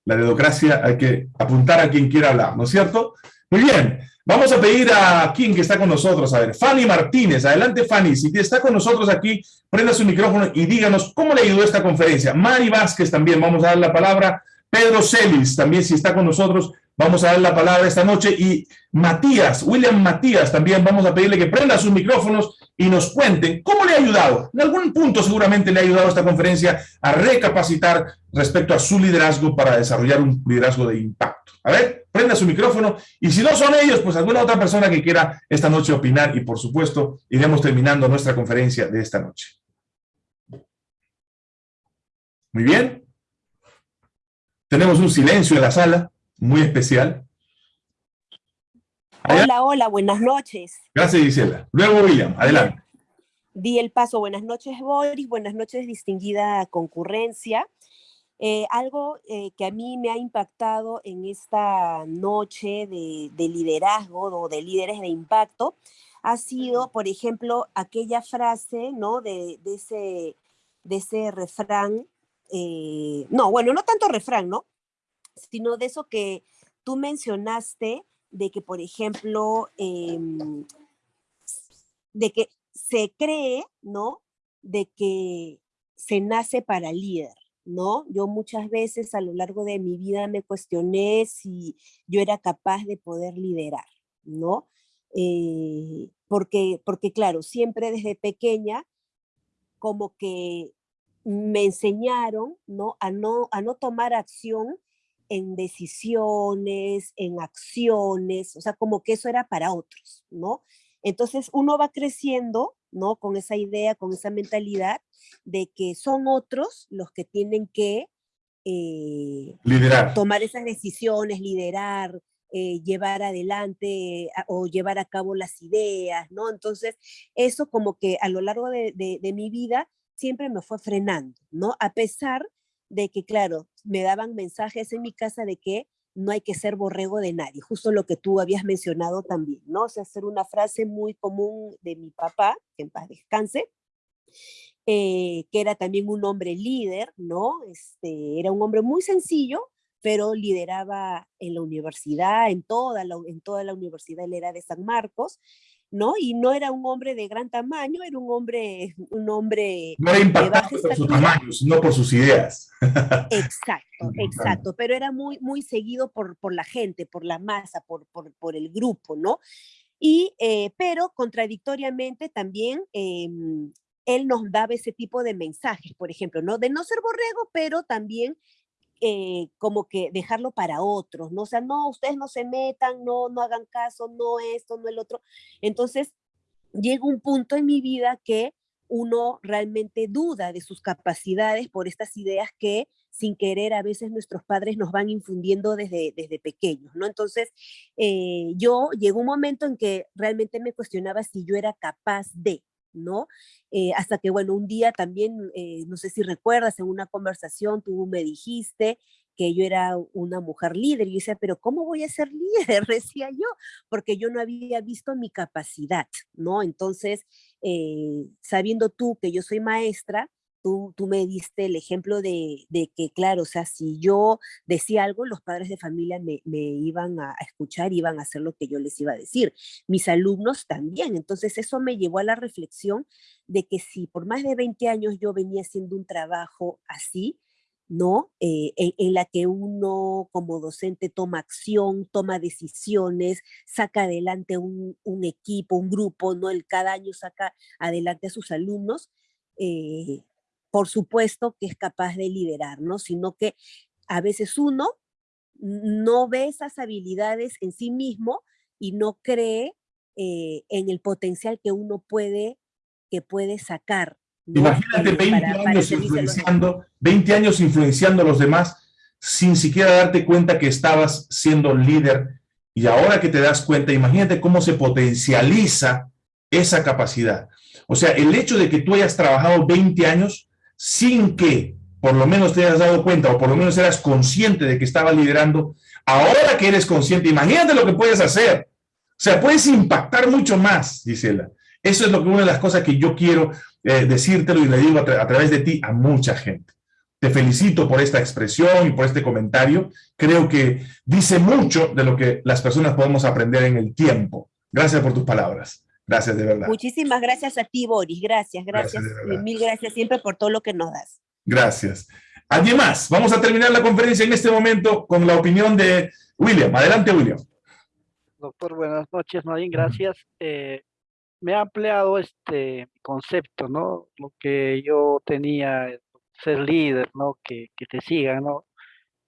La dedocracia hay que apuntar a quien quiera hablar, ¿no es cierto? Muy bien, vamos a pedir a quien que está con nosotros, a ver, Fanny Martínez, adelante Fanny, si está con nosotros aquí, prenda su micrófono y díganos cómo le ayudó esta conferencia. Mari Vázquez también, vamos a dar la palabra. Pedro Celis también, si está con nosotros, Vamos a dar la palabra esta noche y Matías, William Matías, también vamos a pedirle que prenda sus micrófonos y nos cuente cómo le ha ayudado. En algún punto seguramente le ha ayudado esta conferencia a recapacitar respecto a su liderazgo para desarrollar un liderazgo de impacto. A ver, prenda su micrófono. Y si no son ellos, pues alguna otra persona que quiera esta noche opinar. Y por supuesto, iremos terminando nuestra conferencia de esta noche. Muy bien. Tenemos un silencio en la sala, muy especial. Hola, hola, buenas noches. Gracias, Gisela. Luego, William, adelante. Di el paso. Buenas noches, Boris. Buenas noches, distinguida concurrencia. Eh, algo eh, que a mí me ha impactado en esta noche de, liderazgo o de líderes de impacto ha sido, por ejemplo, aquella frase, ¿no? De, ese, de ese refrán, eh, no, bueno, no tanto refrán, ¿no? Sino de eso que tú mencionaste, de que, por ejemplo, em, de que se cree, ¿no? De que se nace para líder. ¿no? Yo muchas veces a lo largo de mi vida me cuestioné si yo era capaz de poder liderar, ¿no? Eh, porque, porque claro, siempre desde pequeña como que me enseñaron, ¿no? A no, a no tomar acción en decisiones, en acciones, o sea, como que eso era para otros, ¿no? Entonces uno va creciendo, ¿no? Con esa idea, con esa mentalidad de que son otros los que tienen que eh, liderar. tomar esas decisiones, liderar, eh, llevar adelante o llevar a cabo las ideas, ¿no? Entonces, eso como que a lo largo de, de, mi vida siempre me fue frenando, ¿no? A pesar de que, claro, me daban mensajes en mi casa de que no hay que ser borrego de nadie, justo lo que tú habías mencionado también, ¿no? O sea, hacer una frase muy común de mi papá, que en paz descanse, eh, que era también un hombre líder, ¿no? Este, era un hombre muy sencillo, pero lideraba en la universidad, en toda la, en toda la universidad, él era de San Marcos, ¿no? Y no era un hombre de gran tamaño, era un hombre, un hombre no era por su tamaño, sino por sus ideas. Exacto, exacto, pero era muy, muy seguido por, por la gente, por la masa, por, por, por el grupo, ¿no? Y, eh, pero contradictoriamente también em, él nos daba ese tipo de mensajes, por ejemplo, ¿no? De no ser borrego, pero también eh, como que dejarlo para otros, ¿no? O sea, no, ustedes no se metan, no, no hagan caso, no esto, no el otro. Entonces, llega un punto en mi vida que uno realmente duda de sus capacidades por estas ideas que sin querer a veces nuestros padres nos van infundiendo desde, desde pequeños, ¿no? Entonces, eh, yo llegó un momento en que realmente me cuestionaba si yo era capaz de, ¿no? Eh, hasta que, bueno, un día también, eh, no sé si recuerdas, en una conversación tú me dijiste que yo era una mujer líder, y yo decía, pero ¿cómo voy a ser líder? Decía yo, porque yo no había visto mi capacidad, ¿no? Entonces, eh, sabiendo tú que yo soy maestra, tú, me diste el ejemplo de, que, claro, o sea, si yo decía algo, los padres de familia me, iban a, escuchar, iban a hacer lo que yo les iba a decir. Mis alumnos también. Entonces eso me llevó a la reflexión de que si por más de 20 años yo venía haciendo un trabajo así, ¿no? Eh, en, la que uno como docente toma acción, toma decisiones, saca adelante un, equipo, un grupo, ¿no? El cada año saca adelante a sus alumnos. Eh, por supuesto que es capaz de liderar, ¿no? Sino que a veces uno no ve esas habilidades en sí mismo y no cree eh, en el potencial que uno puede, que puede sacar. Imagínate 20, años influenciando, 20 años influenciando a los demás sin siquiera darte cuenta que estabas siendo líder y ahora que te das cuenta, imagínate cómo se potencializa esa capacidad. O sea, el hecho de que tú hayas trabajado 20 años sin que por lo menos te hayas dado cuenta o por lo menos eras consciente de que estaba liderando, ahora que eres consciente, imagínate lo que puedes hacer. O sea, puedes impactar mucho más, Gisela. Eso es lo que una de las cosas que yo quiero eh, decírtelo y le digo a través de ti a mucha gente. Te felicito por esta expresión y por este comentario. Creo que dice mucho de lo que las personas podemos aprender en el tiempo. Gracias por tus palabras. Gracias de verdad. Muchísimas gracias a ti, Boris. Gracias, gracias. mil gracias siempre por todo lo que nos das. Gracias. ¿Alguien más? Vamos a terminar la conferencia en este momento con la opinión de William. Adelante, William. Doctor, buenas noches, Nadine, gracias. Eh, me ha ampliado este concepto, ¿no? Lo que yo tenía, ser líder, ¿no? Que, que te sigan, ¿no?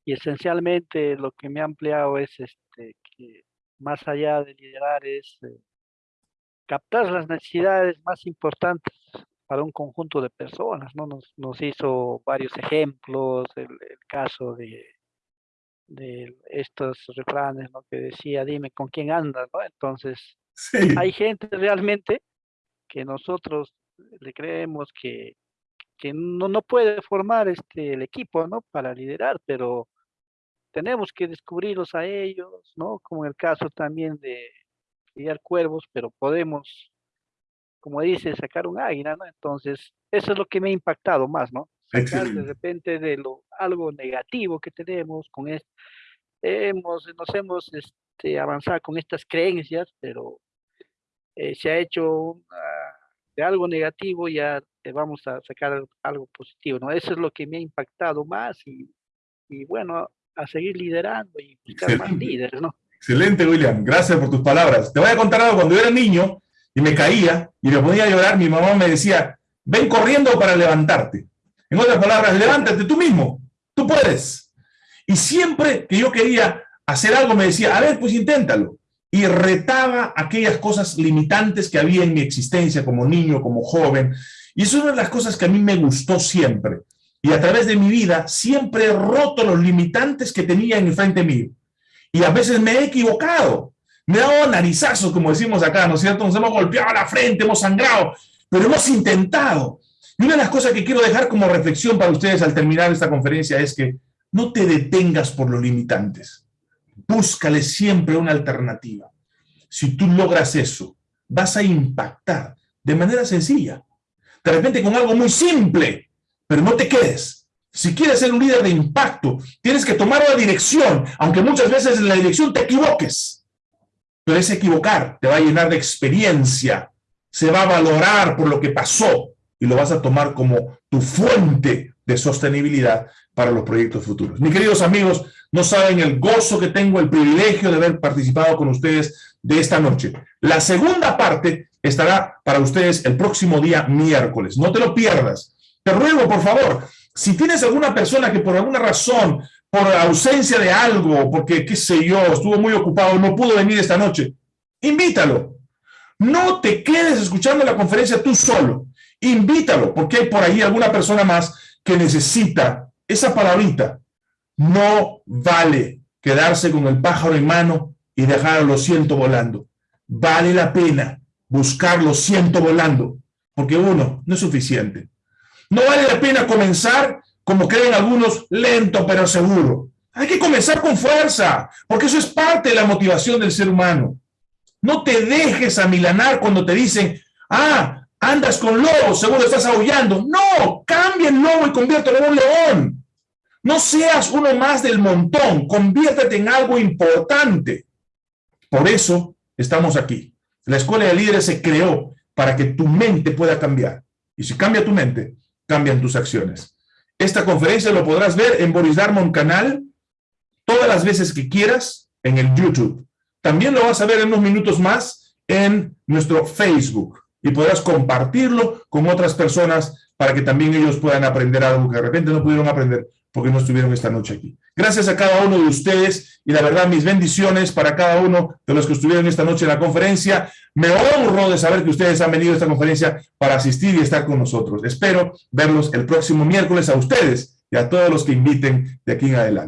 y esencialmente lo que me ha ampliado es este, que más allá de liderar es eh, captar las necesidades más importantes para un conjunto de personas, ¿no? Nos, nos hizo varios ejemplos, el, el caso de, de estos refranes, ¿no? Que decía, dime con quién andas, ¿no? Entonces, Sí, hay gente realmente que nosotros le creemos que, que no, no puede formar este, el equipo, ¿no? Para liderar, pero tenemos que descubrirlos a ellos, ¿no? Como en el caso también de criar cuervos, pero podemos, como dice, sacar un águila, ¿no? Entonces, eso es lo que me ha impactado más, ¿no? Sacar de repente de lo, algo negativo que tenemos con esto. Hemos, nos hemos este, avanzado con estas creencias, pero eh, se ha hecho una- de algo negativo, ya eh, vamos a sacar al- algo positivo, ¿no? Eso es lo que me ha impactado más y, y bueno, a seguir liderando y buscar más Excelente. líderes, ¿no? Excelente, William. Gracias por tus palabras. Te voy a contar algo. Cuando yo era niño y me caía y me ponía a llorar, mi mamá me decía, ven corriendo para levantarte. En otras palabras, levántate tú mismo. Tú puedes. Y siempre que yo quería hacer algo, me decía, a ver, pues inténtalo. Y retaba aquellas cosas limitantes que había en mi existencia como niño, como joven. Y eso es una de las cosas que a mí me gustó siempre. Y a través de mi vida siempre he roto los limitantes que tenía en frente mío. Y a veces me he equivocado. Me he dado narizazos, como decimos acá, ¿no es cierto? Nos hemos golpeado la frente, hemos sangrado, pero hemos intentado. Y una de las cosas que quiero dejar como reflexión para ustedes al terminar esta conferencia es que no te detengas por los limitantes. Búscale siempre una alternativa. Si tú logras eso, vas a impactar de manera sencilla. De repente con algo muy simple, pero no te quedes. Si quieres ser un líder de impacto, tienes que tomar una dirección, aunque muchas veces en la dirección te equivoques. Pero ese equivocar te va a llenar de experiencia, se va a valorar por lo que pasó y lo vas a tomar como tu fuente de sostenibilidad para los proyectos futuros. Mis queridos amigos, no saben el gozo que tengo, el privilegio de haber participado con ustedes de esta noche. La segunda parte estará para ustedes el próximo día miércoles. No te lo pierdas. Te ruego, por favor, si tienes alguna persona que por alguna razón, por ausencia de algo, porque qué sé yo, estuvo muy ocupado, no pudo venir esta noche, invítalo. No te quedes escuchando la conferencia tú solo. Invítalo, porque hay por ahí alguna persona más que necesita esa palabrita. No vale quedarse con el pájaro en mano y dejar los cientos volando. Vale la pena buscar los cientos volando, porque uno no es suficiente. No vale la pena comenzar, como creen algunos, lento pero seguro. Hay que comenzar con fuerza, porque eso es parte de la motivación del ser humano. No te dejes amilanar cuando te dicen, ah, andas con lobos, seguro estás aullando. No, cambia el lobo y conviértelo en un león. No seas uno más del montón, conviértete en algo importante. Por eso estamos aquí. La Escuela de Líderes se creó para que tu mente pueda cambiar. Y si cambia tu mente, cambian tus acciones. Esta conferencia lo podrás ver en Boris Darmon canal todas las veces que quieras en el YouTube. También lo vas a ver en unos minutos más en nuestro Facebook y podrás compartirlo con otras personas para que también ellos puedan aprender algo que de repente no pudieron aprender porque no estuvieron esta noche aquí. Gracias a cada uno de ustedes y la verdad mis bendiciones para cada uno de los que estuvieron esta noche en la conferencia. Me honro de saber que ustedes han venido a esta conferencia para asistir y estar con nosotros. Espero verlos el próximo miércoles a ustedes y a todos los que inviten de aquí en adelante.